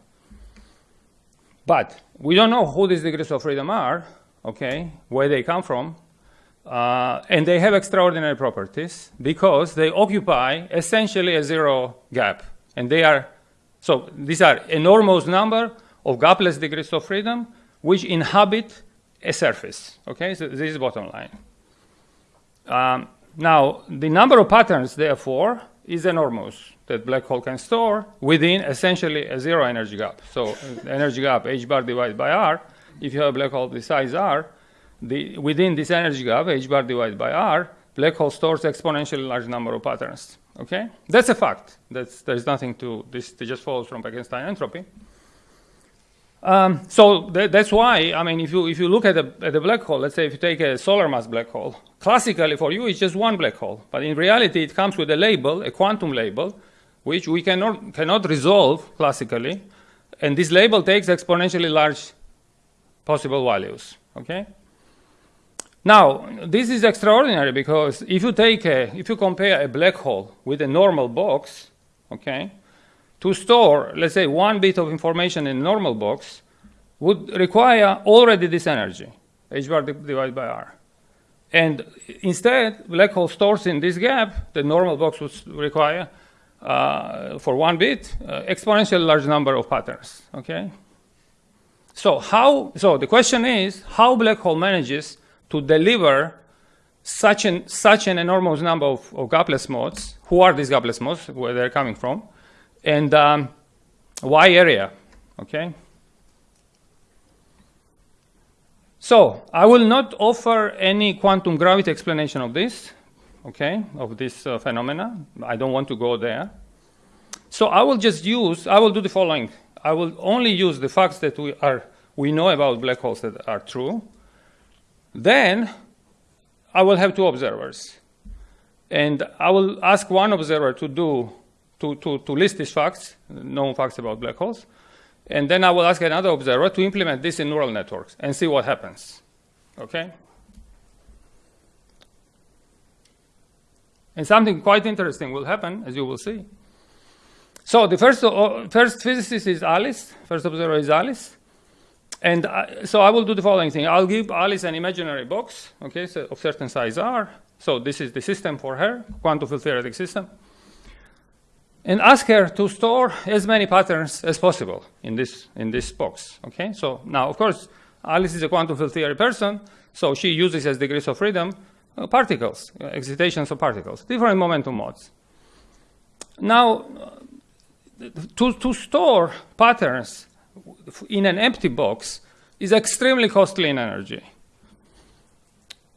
Speaker 10: but we don't know who these degrees of freedom are, okay, where they come from, uh, and they have extraordinary properties because they occupy essentially a zero gap. And they are, so these are enormous number of gapless degrees of freedom which inhabit a surface. Okay, so this is bottom line. Um, now, the number of patterns, therefore, is enormous that black hole can store within essentially a zero energy gap. So energy gap h bar divided by r, if you have a black hole the size r, the, within this energy gap, h bar divided by r, black hole stores exponentially large number of patterns. Okay, that's a fact. That's there's nothing to this. It just follows from Bekenstein entropy. Um, so th that's why I mean, if you if you look at a at a black hole, let's say if you take a solar mass black hole, classically for you it's just one black hole, but in reality it comes with a label, a quantum label, which we cannot cannot resolve classically, and this label takes exponentially large possible values. Okay. Now, this is extraordinary because if you take a, if you compare a black hole with a normal box, okay, to store, let's say, one bit of information in a normal box would require already this energy, h bar divided by r. And instead, black hole stores in this gap, the normal box would require, uh, for one bit, uh, exponentially large number of patterns, okay? So how, so the question is, how black hole manages to deliver such an, such an enormous number of, of gapless modes. Who are these gapless modes, where they're coming from, and um, why area, okay? So I will not offer any quantum gravity explanation of this, okay, of this uh, phenomena. I don't want to go there. So I will just use, I will do the following. I will only use the facts that we, are, we know about black holes that are true, then I will have two observers. And I will ask one observer to do, to, to, to list these facts, known facts about black holes. And then I will ask another observer to implement this in neural networks and see what happens. Okay? And something quite interesting will happen, as you will see. So the first, uh, first physicist is Alice. First observer is Alice. And I, so I will do the following thing. I'll give Alice an imaginary box, okay, so of certain size R. So this is the system for her, quantum field theoretic system. And ask her to store as many patterns as possible in this, in this box, okay? So now, of course, Alice is a quantum field theory person, so she uses as degrees of freedom uh, particles, uh, excitations of particles, different momentum modes. Now, uh, to, to store patterns in an empty box is extremely costly in energy.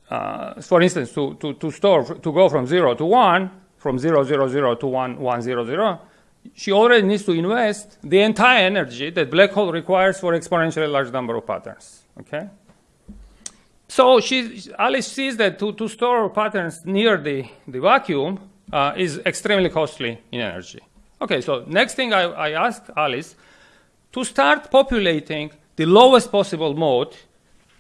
Speaker 10: Uh, for instance, to, to, to store, to go from 0 to 1, from 0, 0, 0 to 1, 1, 0, 0, she already needs to invest the entire energy that black hole requires for exponentially large number of patterns. Okay. So she, Alice sees that to, to store patterns near the, the vacuum uh, is extremely costly in energy. Okay, so next thing I, I ask Alice to start populating the lowest possible mode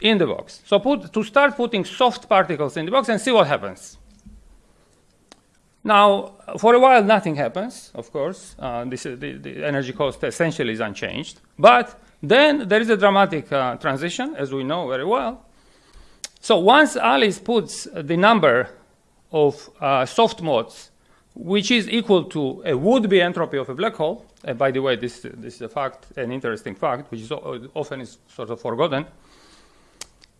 Speaker 10: in the box. So put, to start putting soft particles in the box and see what happens. Now, for a while, nothing happens, of course. Uh, this, the, the, energy cost essentially is unchanged. But then there is a dramatic uh, transition, as we know very well. So once Alice puts the number of uh, soft modes, which is equal to a would-be entropy of a black hole, and by the way, this, this is a fact, an interesting fact, which is often is sort of forgotten.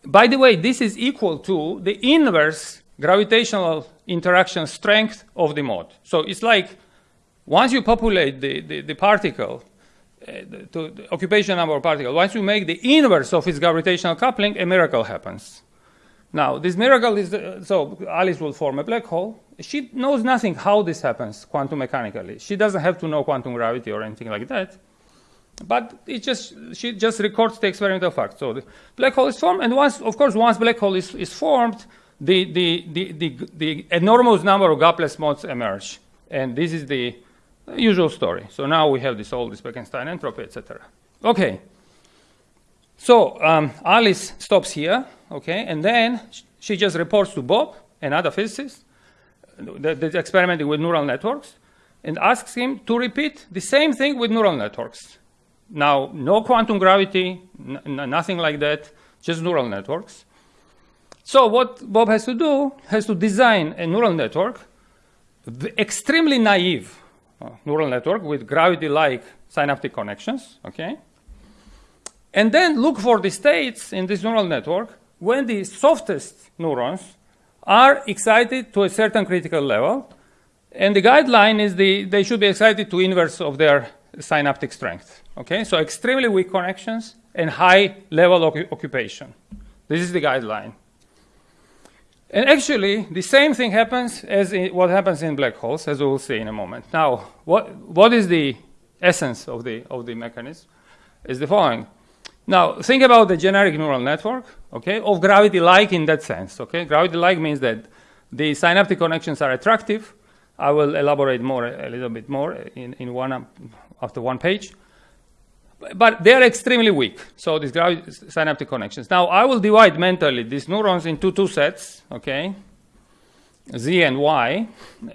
Speaker 10: By the way, this is equal to the inverse gravitational interaction strength of the mode. So it's like once you populate the, the, the particle, uh, the, the occupation number of particles, once you make the inverse of its gravitational coupling, a miracle happens. Now, this miracle is, so Alice will form a black hole. She knows nothing how this happens quantum mechanically. She doesn't have to know quantum gravity or anything like that. But it just, she just records the experimental fact. So the black hole is formed, and once, of course, once black hole is, is formed, the, the, the, the, the enormous number of gapless modes emerge. And this is the usual story. So now we have this all this Bekenstein entropy, etc. Okay. So um, Alice stops here, okay, and then she just reports to Bob, another physicist, that's experimenting with neural networks, and asks him to repeat the same thing with neural networks. Now, no quantum gravity, nothing like that, just neural networks. So what Bob has to do has to design a neural network, extremely naive uh, neural network with gravity-like synaptic connections, okay? And then look for the states in this neural network when the softest neurons are excited to a certain critical level. And the guideline is the, they should be excited to inverse of their synaptic strength. Okay, so extremely weak connections and high level of occupation. This is the guideline. And actually, the same thing happens as what happens in black holes, as we will see in a moment. Now, what, what is the essence of the, of the mechanism? Is the following. Now, think about the generic neural network, okay, of gravity-like in that sense, okay? Gravity-like means that the synaptic connections are attractive. I will elaborate more, a little bit more in, in one, after one page. But they're extremely weak, so these synaptic connections. Now, I will divide mentally these neurons into two sets, okay, Z and Y,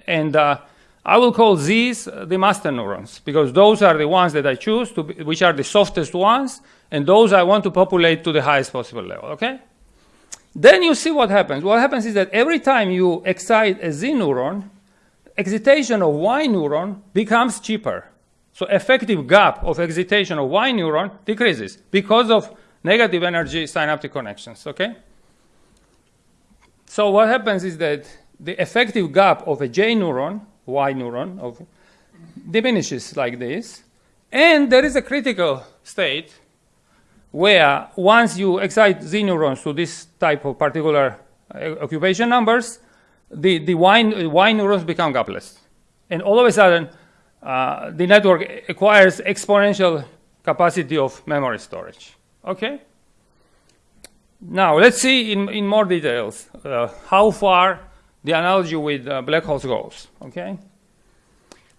Speaker 10: and uh, I will call these the master neurons, because those are the ones that I choose, to be, which are the softest ones, and those I want to populate to the highest possible level, okay? Then you see what happens. What happens is that every time you excite a Z neuron, excitation of Y neuron becomes cheaper. So effective gap of excitation of Y neuron decreases because of negative energy synaptic connections, okay? So what happens is that the effective gap of a J neuron, Y neuron, of, diminishes like this. And there is a critical state where once you excite Z neurons to this type of particular uh, occupation numbers, the, the y, y neurons become gapless. And all of a sudden, uh, the network acquires exponential capacity of memory storage. Okay? Now, let's see in, in more details uh, how far the analogy with uh, black holes goes. Okay?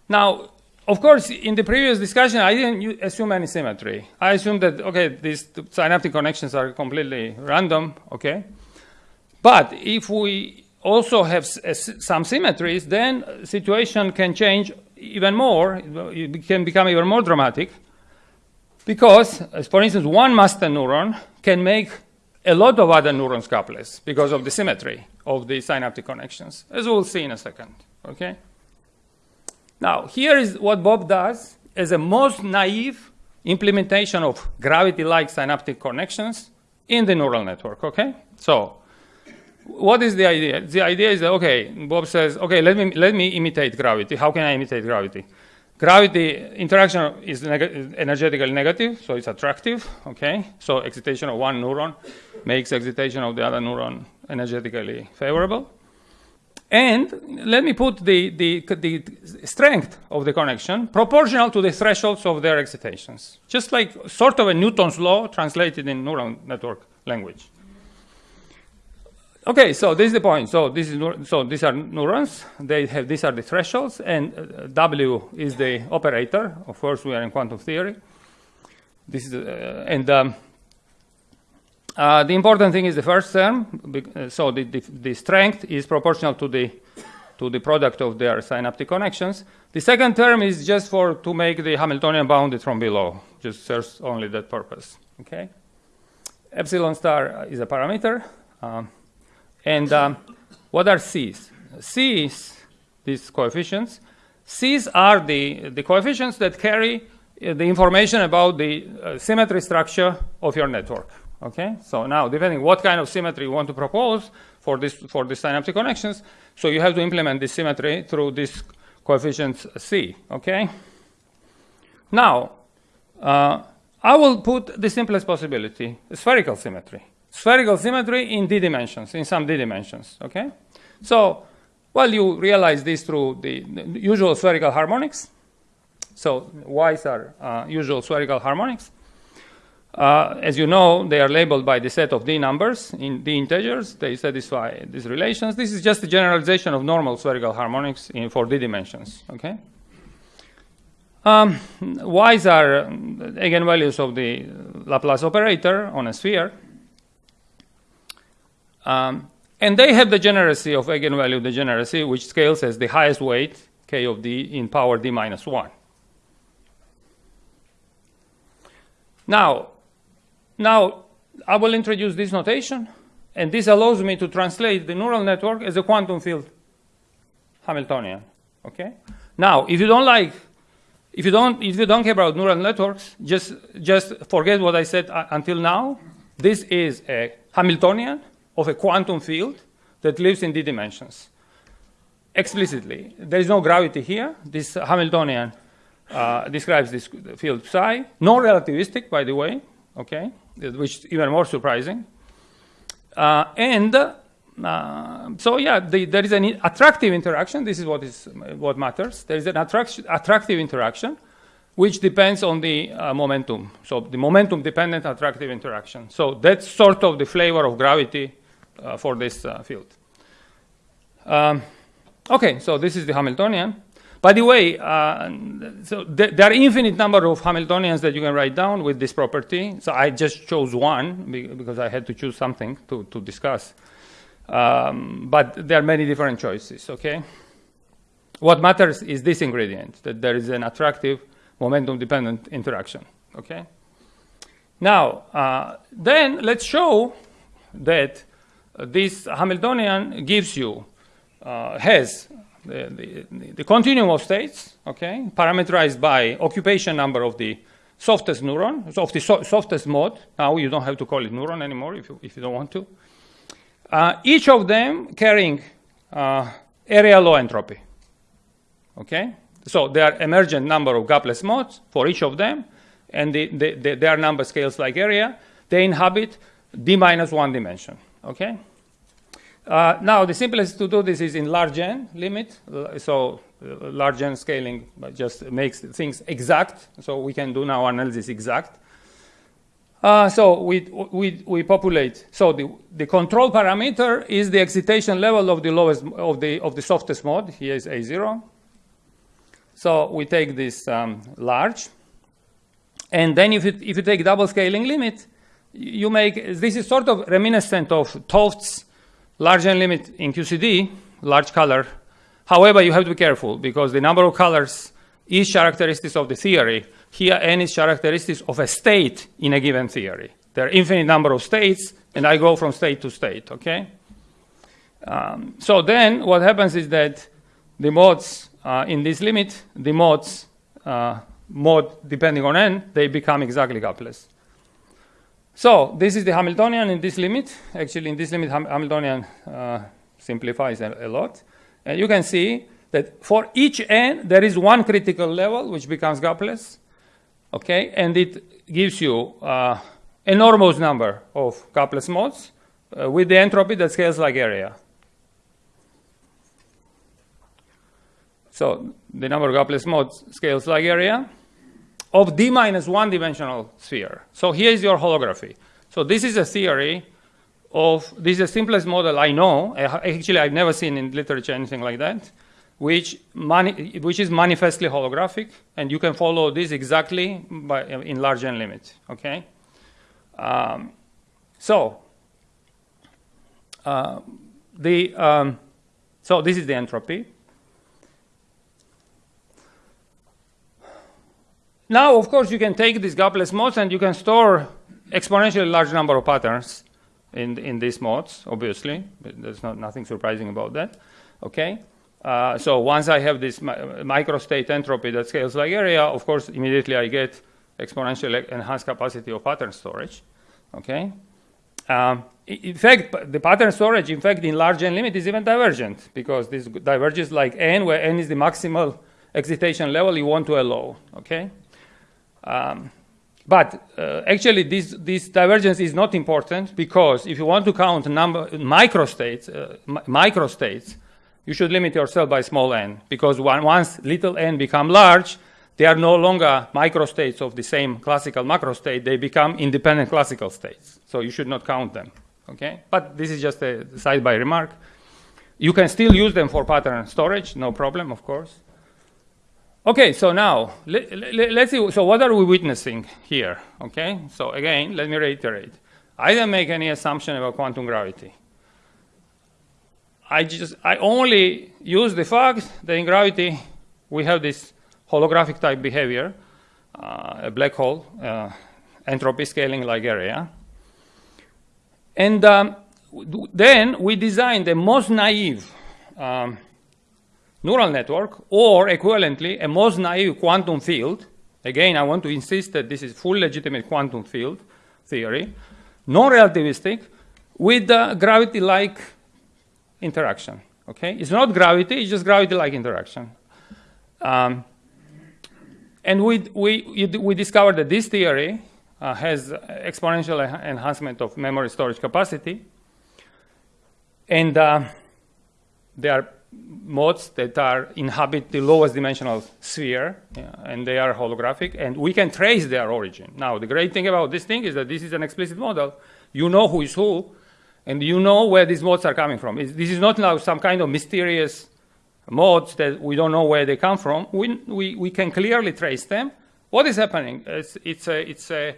Speaker 10: Now, of course, in the previous discussion, I didn't assume any symmetry. I assumed that, okay, these synaptic connections are completely random, okay? But if we also have some symmetries, then situation can change even more. It can become even more dramatic because, for instance, one master neuron can make a lot of other neurons gapless because of the symmetry of the synaptic connections, as we'll see in a second, okay? Now, here is what Bob does as a most naive implementation of gravity-like synaptic connections in the neural network, okay? So, what is the idea? The idea is that, okay, Bob says, okay, let me, let me imitate gravity. How can I imitate gravity? Gravity interaction is neg energetically negative, so it's attractive, okay? So excitation of one neuron makes excitation of the other neuron energetically favorable. And let me put the, the, the strength of the connection proportional to the thresholds of their excitations. Just like sort of a Newton's law translated in neural network language. Okay, so this is the point. So this is so these are neurons. They have these are the thresholds, and uh, W is the operator. Of course, we are in quantum theory. This is uh, and um, uh, the important thing is the first term. Uh, so the, the, the strength is proportional to the to the product of their synaptic connections. The second term is just for to make the Hamiltonian bounded from below. Just serves only that purpose. Okay. Epsilon star is a parameter. Um, and um, what are C's? C's, these coefficients, C's are the, the coefficients that carry uh, the information about the uh, symmetry structure of your network. Okay, so now depending what kind of symmetry you want to propose for this for the synaptic connections, so you have to implement this symmetry through this coefficient C. Okay. Now, uh, I will put the simplest possibility: spherical symmetry spherical symmetry in d dimensions, in some d dimensions, okay? So, well, you realize this through the, the usual spherical harmonics. So, y's are uh, usual spherical harmonics. Uh, as you know, they are labeled by the set of d numbers in d integers. They satisfy these relations. This is just a generalization of normal spherical harmonics in, for d dimensions, okay? Um, y's are eigenvalues of the Laplace operator on a sphere. Um, and they have the degeneracy of eigenvalue degeneracy, which scales as the highest weight, k of d, in power d minus 1. Now, now, I will introduce this notation, and this allows me to translate the neural network as a quantum field Hamiltonian. Okay? Now, if you don't like, if you don't, if you don't care about neural networks, just, just forget what I said uh, until now. This is a Hamiltonian of a quantum field that lives in d dimensions. Explicitly, there is no gravity here. This Hamiltonian uh, describes this field psi, no relativistic, by the way, okay, which is even more surprising. Uh, and uh, so, yeah, the, there is an attractive interaction. This is what is what matters. There is an attractive interaction which depends on the uh, momentum. So the momentum dependent attractive interaction. So that's sort of the flavor of gravity uh, for this uh, field. Um, okay, so this is the Hamiltonian. By the way, uh, so th there are infinite number of Hamiltonians that you can write down with this property. So I just chose one because I had to choose something to, to discuss. Um, but there are many different choices, okay? What matters is this ingredient, that there is an attractive momentum-dependent interaction, okay? Now, uh, then let's show that this Hamiltonian gives you, uh, has the, the, continuum of states, okay, parameterized by occupation number of the softest neuron, of the so softest mode. Now you don't have to call it neuron anymore if you, if you don't want to. Uh, each of them carrying uh, area law entropy. Okay? So there are emergent number of gapless modes for each of them, and the, the, the, their number scales like area. They inhabit d minus one dimension. Okay. Uh, now the simplest to do this is in large n limit. So uh, large n scaling just makes things exact. So we can do now analysis exact. Uh, so we, we, we populate. So the, the control parameter is the excitation level of the lowest of the of the softest mode. Here is A0. So we take this um, large, and then if, it, if you take double scaling limit, you make, this is sort of reminiscent of 't large n limit in QCD, large color. However, you have to be careful because the number of colors is characteristics of the theory. Here, n is characteristics of a state in a given theory. There are infinite number of states, and I go from state to state, okay? Um, so then what happens is that the modes uh, in this limit, the modes, uh, mode depending on n, they become exactly gapless. So this is the Hamiltonian in this limit. Actually, in this limit, Ham Hamiltonian uh, simplifies a, a, lot. And you can see that for each n, there is one critical level, which becomes gapless. Okay, and it gives you uh, enormous number of gapless modes uh, with the entropy that scales like area. So the number of gapless modes scales like area of d minus one dimensional sphere. So here is your holography. So this is a theory of, this is the simplest model I know. Actually, I've never seen in literature anything like that, which, mani which is manifestly holographic, and you can follow this exactly by, in large n limit, okay? Um, so, uh, the, um, so this is the entropy. Now, of course, you can take these gapless modes and you can store exponentially large number of patterns in, in these modes, obviously. There's not, nothing surprising about that. Okay? Uh, so once I have this mi microstate entropy that scales like area, of course, immediately I get exponentially enhanced capacity of pattern storage. Okay? Um, in fact, the pattern storage, in fact, in large n limit is even divergent because this diverges like n, where n is the maximal excitation level you want to allow. Okay? Um, but uh, actually, this, this divergence is not important because if you want to count number microstates, uh, microstates, you should limit yourself by small n because one, once little n become large, they are no longer microstates of the same classical macrostate. They become independent classical states. So you should not count them. Okay, but this is just a side-by remark. You can still use them for pattern storage, no problem, of course. Okay, so now let, us see. So what are we witnessing here? Okay, so again, let me reiterate. I didn't make any assumption about quantum gravity. I just I only use the fact that in gravity we have this holographic type behavior, uh, a black hole, uh, entropy scaling like area, and um, then we designed the most naive um, neural network, or equivalently, a most naive quantum field. Again, I want to insist that this is full legitimate quantum field theory, non-relativistic, with gravity-like interaction. Okay, it's not gravity; it's just gravity-like interaction. Um, and we, we, we discovered that this theory uh, has exponential enhancement of memory storage capacity. And uh, there are modes that are inhabit the lowest dimensional sphere, yeah, and they are holographic, and we can trace their origin. Now, the great thing about this thing is that this is an explicit model. You know who is who, and you know where these modes are coming from. This is not now some kind of mysterious modes that we don't know where they come from. We, we, we can clearly trace them. What is happening? It's, it's, a, it's a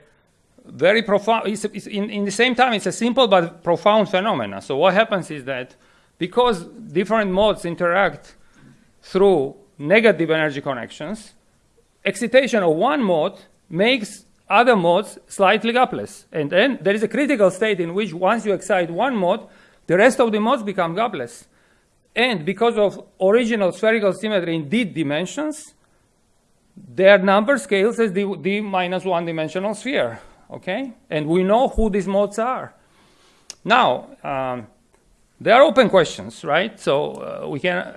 Speaker 10: very profound, in, in the same time, it's a simple but profound phenomena So what happens is that because different modes interact through negative energy connections, excitation of one mode makes other modes slightly gapless. And then there is a critical state in which once you excite one mode, the rest of the modes become gapless. And because of original spherical symmetry in d dimensions, their number scales as the d minus one dimensional sphere. Okay? And we know who these modes are. Now, um, they are open questions, right? So uh, we can,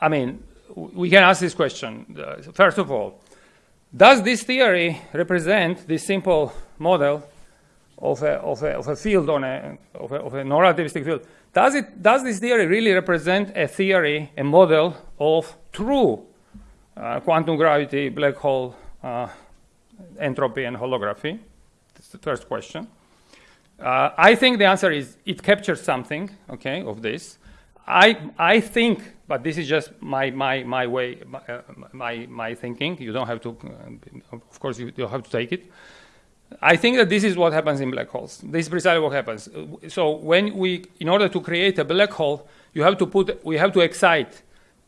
Speaker 10: I mean, we can ask this question. Uh, first of all, does this theory represent this simple model of a, of a, of a field on a, of a, of a non-relativistic field? Does, it, does this theory really represent a theory, a model of true uh, quantum gravity, black hole uh, entropy, and holography? That's the first question. Uh, I think the answer is it captures something, okay, of this. I, I think, but this is just my, my, my way, my, uh, my, my, thinking. You don't have to, uh, of course, you, you have to take it. I think that this is what happens in black holes. This is precisely what happens. So when we, in order to create a black hole, you have to put, we have to excite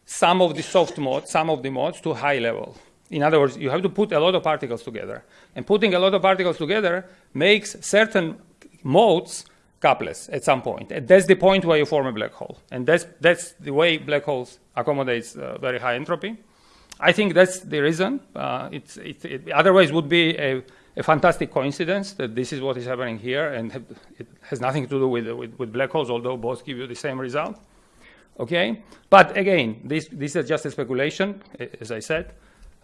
Speaker 10: some of the soft modes, some of the modes to high level. In other words, you have to put a lot of particles together. And putting a lot of particles together makes certain modes gapless at some point. And that's the point where you form a black hole. And that's, that's the way black holes accommodates uh, very high entropy. I think that's the reason. Uh, it's, it, it, otherwise would be a, a, fantastic coincidence that this is what is happening here, and have, it has nothing to do with, with, with, black holes, although both give you the same result. Okay, but again, this, this is just a speculation, as I said.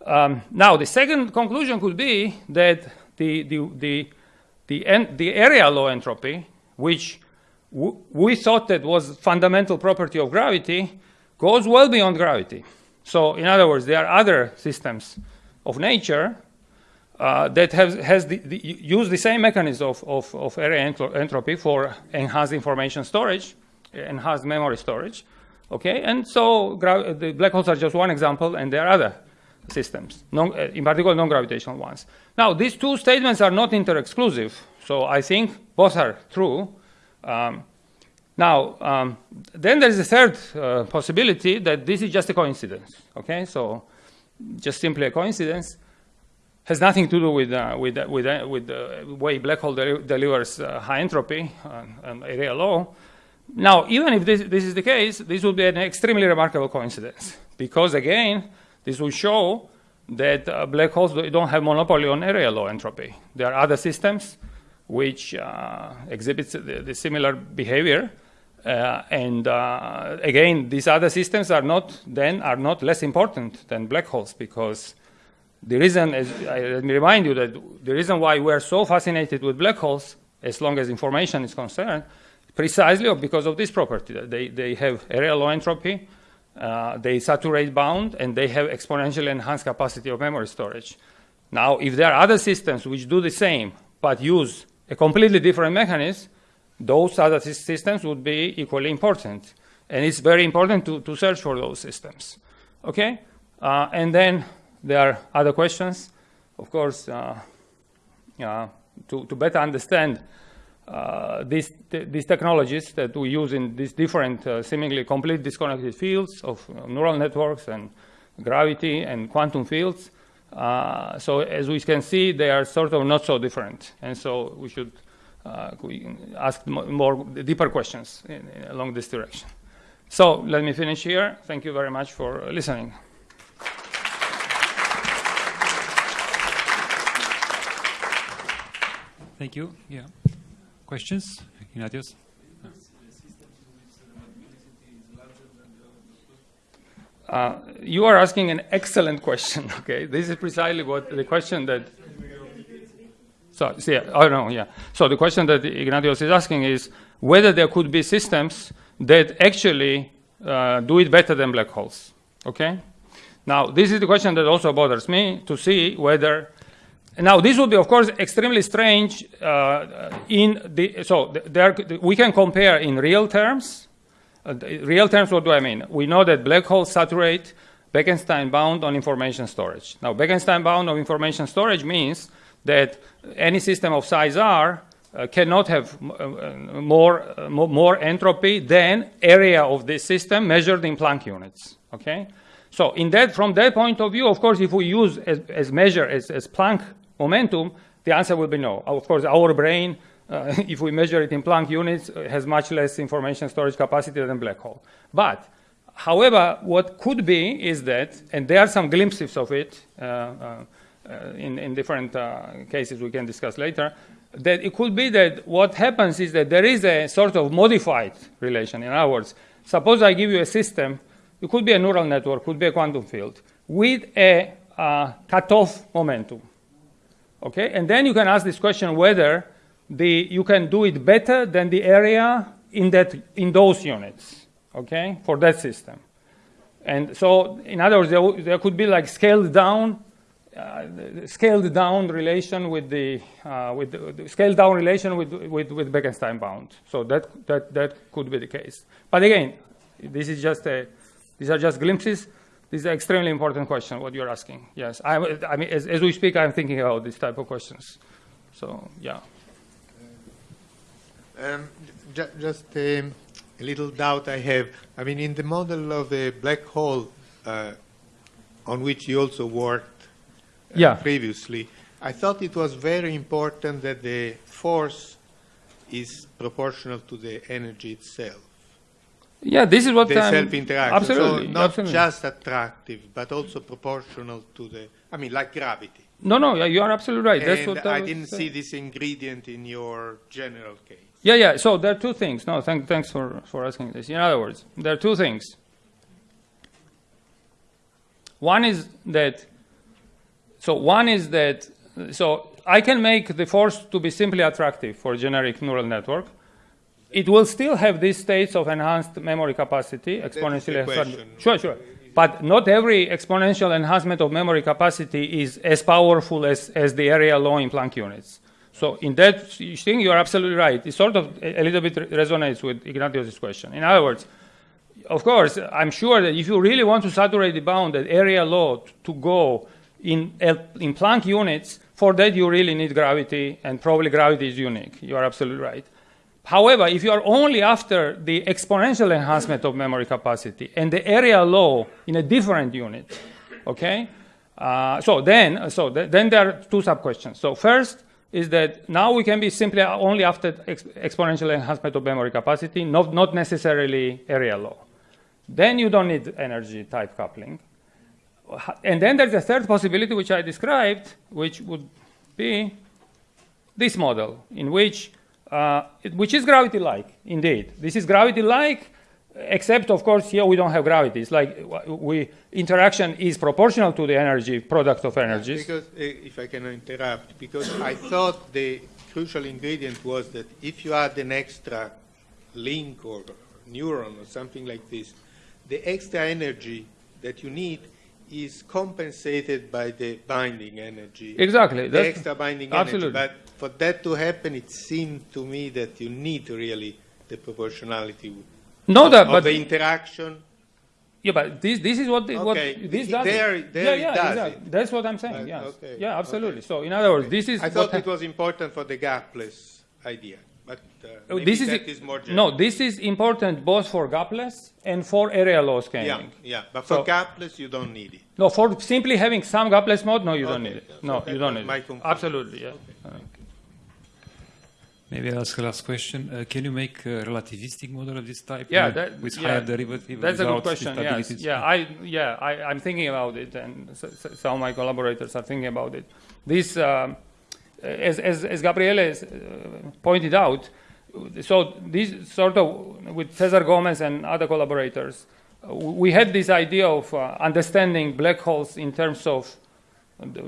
Speaker 10: Um, now, the second conclusion could be that the, the, the the, en- the area law entropy, which we thought that was fundamental property of gravity, goes well beyond gravity. So, in other words, there are other systems of nature uh, that has, has the, the, use the same mechanism of, of, of area entro entropy for enhanced information storage, enhanced memory storage. Okay, and so the black holes are just one example, and there are other systems, non, uh, in particular non-gravitational ones. Now, these two statements are not inter-exclusive, so I think both are true. Um, now, um, then there is a third uh, possibility that this is just a coincidence. Okay, so just simply a coincidence has nothing to do with uh, with uh, with, uh, with the way black hole deli delivers uh, high entropy and area law. Now, even if this, this is the case, this would be an extremely remarkable coincidence because again, this will show that uh, black holes don't have monopoly on area law entropy. There are other systems which uh, exhibit the, the, similar behavior. Uh, and uh, again, these other systems are not then are not less important than black holes because the reason, is, let me remind you that the reason why we're so fascinated with black holes, as long as information is concerned, precisely because of this property. They, they have area law entropy, uh, they saturate bound, and they have exponentially enhanced capacity of memory storage. Now, if there are other systems which do the same, but use a completely different mechanism, those other systems would be equally important. And it's very important to, to search for those systems. Okay? Uh, and then there are other questions. Of course, uh, uh, to, to better understand uh, these, these technologies that we use in these different uh, seemingly complete disconnected fields of uh, neural networks and gravity and quantum fields. Uh, so as we can see, they are sort of not so different. And so we should uh, ask more deeper questions in, in, along this direction. So let me finish here. Thank you very much for listening.
Speaker 1: Thank you. Yeah. Questions? Ignatius?
Speaker 10: Uh, you are asking an excellent question. *laughs* Okay, this is precisely what the question that. So, see, oh no, yeah. So the question that Ignatius is asking is whether there could be systems that actually uh, do it better than black holes. Okay. Now, this is the question that also bothers me to see whether now, this would be, of course, extremely strange uh, in the, so there, we can compare in real terms. Uh, real terms, what do I mean? We know that black holes saturate Bekenstein bound on information storage. Now, Bekenstein bound on information storage means that any system of size R uh, cannot have uh, more, uh, more entropy than area of this system measured in Planck units, okay? So in that, from that point of view, of course, if we use as, as measure as, as Planck momentum, the answer will be no. Of course, our brain, uh, *laughs* if we measure it in Planck units, uh, has much less information storage capacity than black hole. But, however, what could be is that, and there are some glimpses of it uh, uh, in, in, different uh, cases we can discuss later, that it could be that what happens is that there is a sort of modified relation. In other words, suppose I give you a system, it could be a neural network, could be a quantum field, with a uh, cutoff momentum. Okay, and then you can ask this question whether the, you can do it better than the area in, that, in those units, okay, for that system. And so, in other words, there, there could be like scaled down, uh, scaled down relation with the, uh, with the, the, scaled down relation with, with, with Bekenstein bound. So that, that, that could be the case. But again, this is just a, these are just glimpses. This is an extremely important question, what you're asking. Yes, I, I mean, as, as, we speak, I'm thinking about this type of questions. So, yeah.
Speaker 11: Um, ju just um, a little doubt I have. I mean, in the model of the black hole, uh, on which you also worked uh,
Speaker 10: yeah.
Speaker 11: previously, I thought it was very important that the force is proportional to the energy itself.
Speaker 10: Yeah, this is what
Speaker 11: the
Speaker 10: I'm,
Speaker 11: self-interaction.
Speaker 10: Absolutely,
Speaker 11: so not
Speaker 10: absolutely.
Speaker 11: just attractive, but also proportional to the. I mean, like gravity.
Speaker 10: No, no, you are absolutely right.
Speaker 11: And
Speaker 10: That's what I,
Speaker 11: I didn't see this ingredient in your general case.
Speaker 10: Yeah, yeah. So there are two things. No, thank, thanks for for asking this. In other words, there are two things. One is that. So one is that. So I can make the force to be simply attractive for a generic neural network it will still have these states of enhanced memory capacity exponentially. Sure, sure. But not every exponential enhancement of memory capacity is as powerful as, as the area law in Planck units. So in that thing, you are absolutely right. It sort of a, a little bit resonates with Ignatius' question. In other words, of course, I'm sure that if you really want to saturate the bound at area law to go in, in Planck units, for that you really need gravity, and probably gravity is unique. You are absolutely right. However, if you are only after the exponential enhancement of memory capacity and the area law in a different unit, okay? Uh, so then, so th then there are two sub questions. So first is that now we can be simply only after ex exponential enhancement of memory capacity, not, not necessarily area law. Then you don't need energy type coupling. And then there's a third possibility which I described, which would be this model in which uh, which is gravity-like, indeed. This is gravity-like, except, of course, here we don't have gravity. It's like we, interaction is proportional to the energy, product of energies.
Speaker 11: Because, uh, if I can interrupt, because I thought the crucial ingredient was that if you add an extra link or neuron or something like this, the extra energy that you need is compensated by the binding energy.
Speaker 10: Exactly.
Speaker 11: The extra binding
Speaker 10: absolutely.
Speaker 11: energy. But for that to happen, it seemed to me that you need really the proportionality
Speaker 10: no,
Speaker 11: of,
Speaker 10: that,
Speaker 11: of the interaction.
Speaker 10: Yeah, but this this is what the,
Speaker 11: okay.
Speaker 10: what this
Speaker 11: does. There, there
Speaker 10: yeah, yeah,
Speaker 11: does
Speaker 10: exactly.
Speaker 11: it.
Speaker 10: That's what I'm saying.
Speaker 11: But,
Speaker 10: yes.
Speaker 11: Okay.
Speaker 10: Yeah, absolutely.
Speaker 11: Okay.
Speaker 10: So in other words, this is.
Speaker 11: I thought it was important for the gapless idea. But uh,
Speaker 10: this is,
Speaker 11: is more general.
Speaker 10: no. This is important both for gapless and for area law scaling.
Speaker 11: Yeah, yeah. But for so, gapless, you don't need it.
Speaker 10: No, for simply having some gapless mode, no, you
Speaker 11: okay.
Speaker 10: don't need it. No,
Speaker 11: so
Speaker 10: you don't need
Speaker 11: it.
Speaker 10: Absolutely, yeah.
Speaker 1: Maybe I'll ask a last question. Uh, can you make a relativistic model of this type?
Speaker 10: Yeah,
Speaker 1: uh,
Speaker 10: that,
Speaker 1: with
Speaker 10: yeah,
Speaker 1: higher derivative.
Speaker 10: That's a good question. Yes. Yeah, I yeah I, am thinking about it, and some of my collaborators are thinking about it. This, um, as as, as Gabriele uh, pointed out, so this sort of with Cesar Gomez and other collaborators, uh, we had this idea of uh, understanding black holes in terms of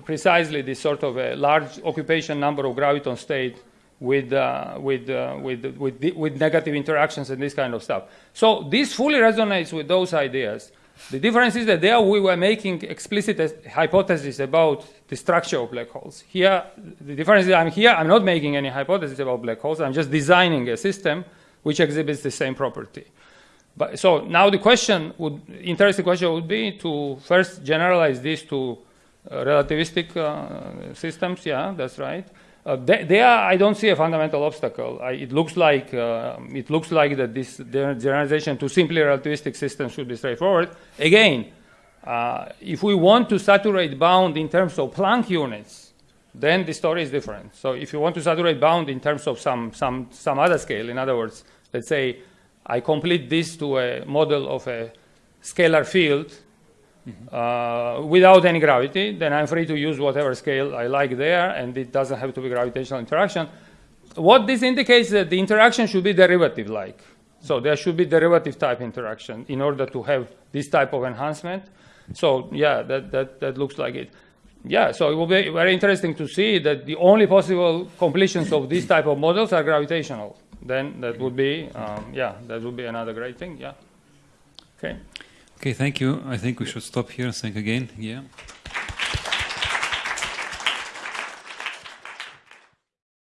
Speaker 10: precisely this sort of a large occupation number of graviton state with, uh, with, uh, with, with, with, negative interactions and this kind of stuff. So this fully resonates with those ideas. The difference is that there we were making explicit hypotheses about the structure of black holes. Here, the difference is I'm here, I'm not making any hypothesis about black holes, I'm just designing a system which exhibits the same property. But, so now the question would, interesting question would be to first generalize this to uh, relativistic uh, systems, yeah, that's right. Uh, there, I don't see a fundamental obstacle. I, it looks like uh, it looks like that this generalization to simply relativistic systems should be straightforward. Again, uh, if we want to saturate bound in terms of Planck units, then the story is different. So if you want to saturate bound in terms of some some some other scale, in other words, let's say I complete this to a model of a scalar field Uh, without any gravity, then I'm free to use whatever scale I like there, and it doesn't have to be gravitational interaction. What this indicates is that the interaction should be derivative-like. So there should be derivative type interaction in order to have this type of enhancement. So yeah, that, that, that looks like it. Yeah, so it will be very interesting to see that the only possible completions of these type of models are gravitational. Then that would be, um, yeah, that would be another great thing, yeah. Okay.
Speaker 1: Okay, thank you. I think we should stop here and thank again. Yeah.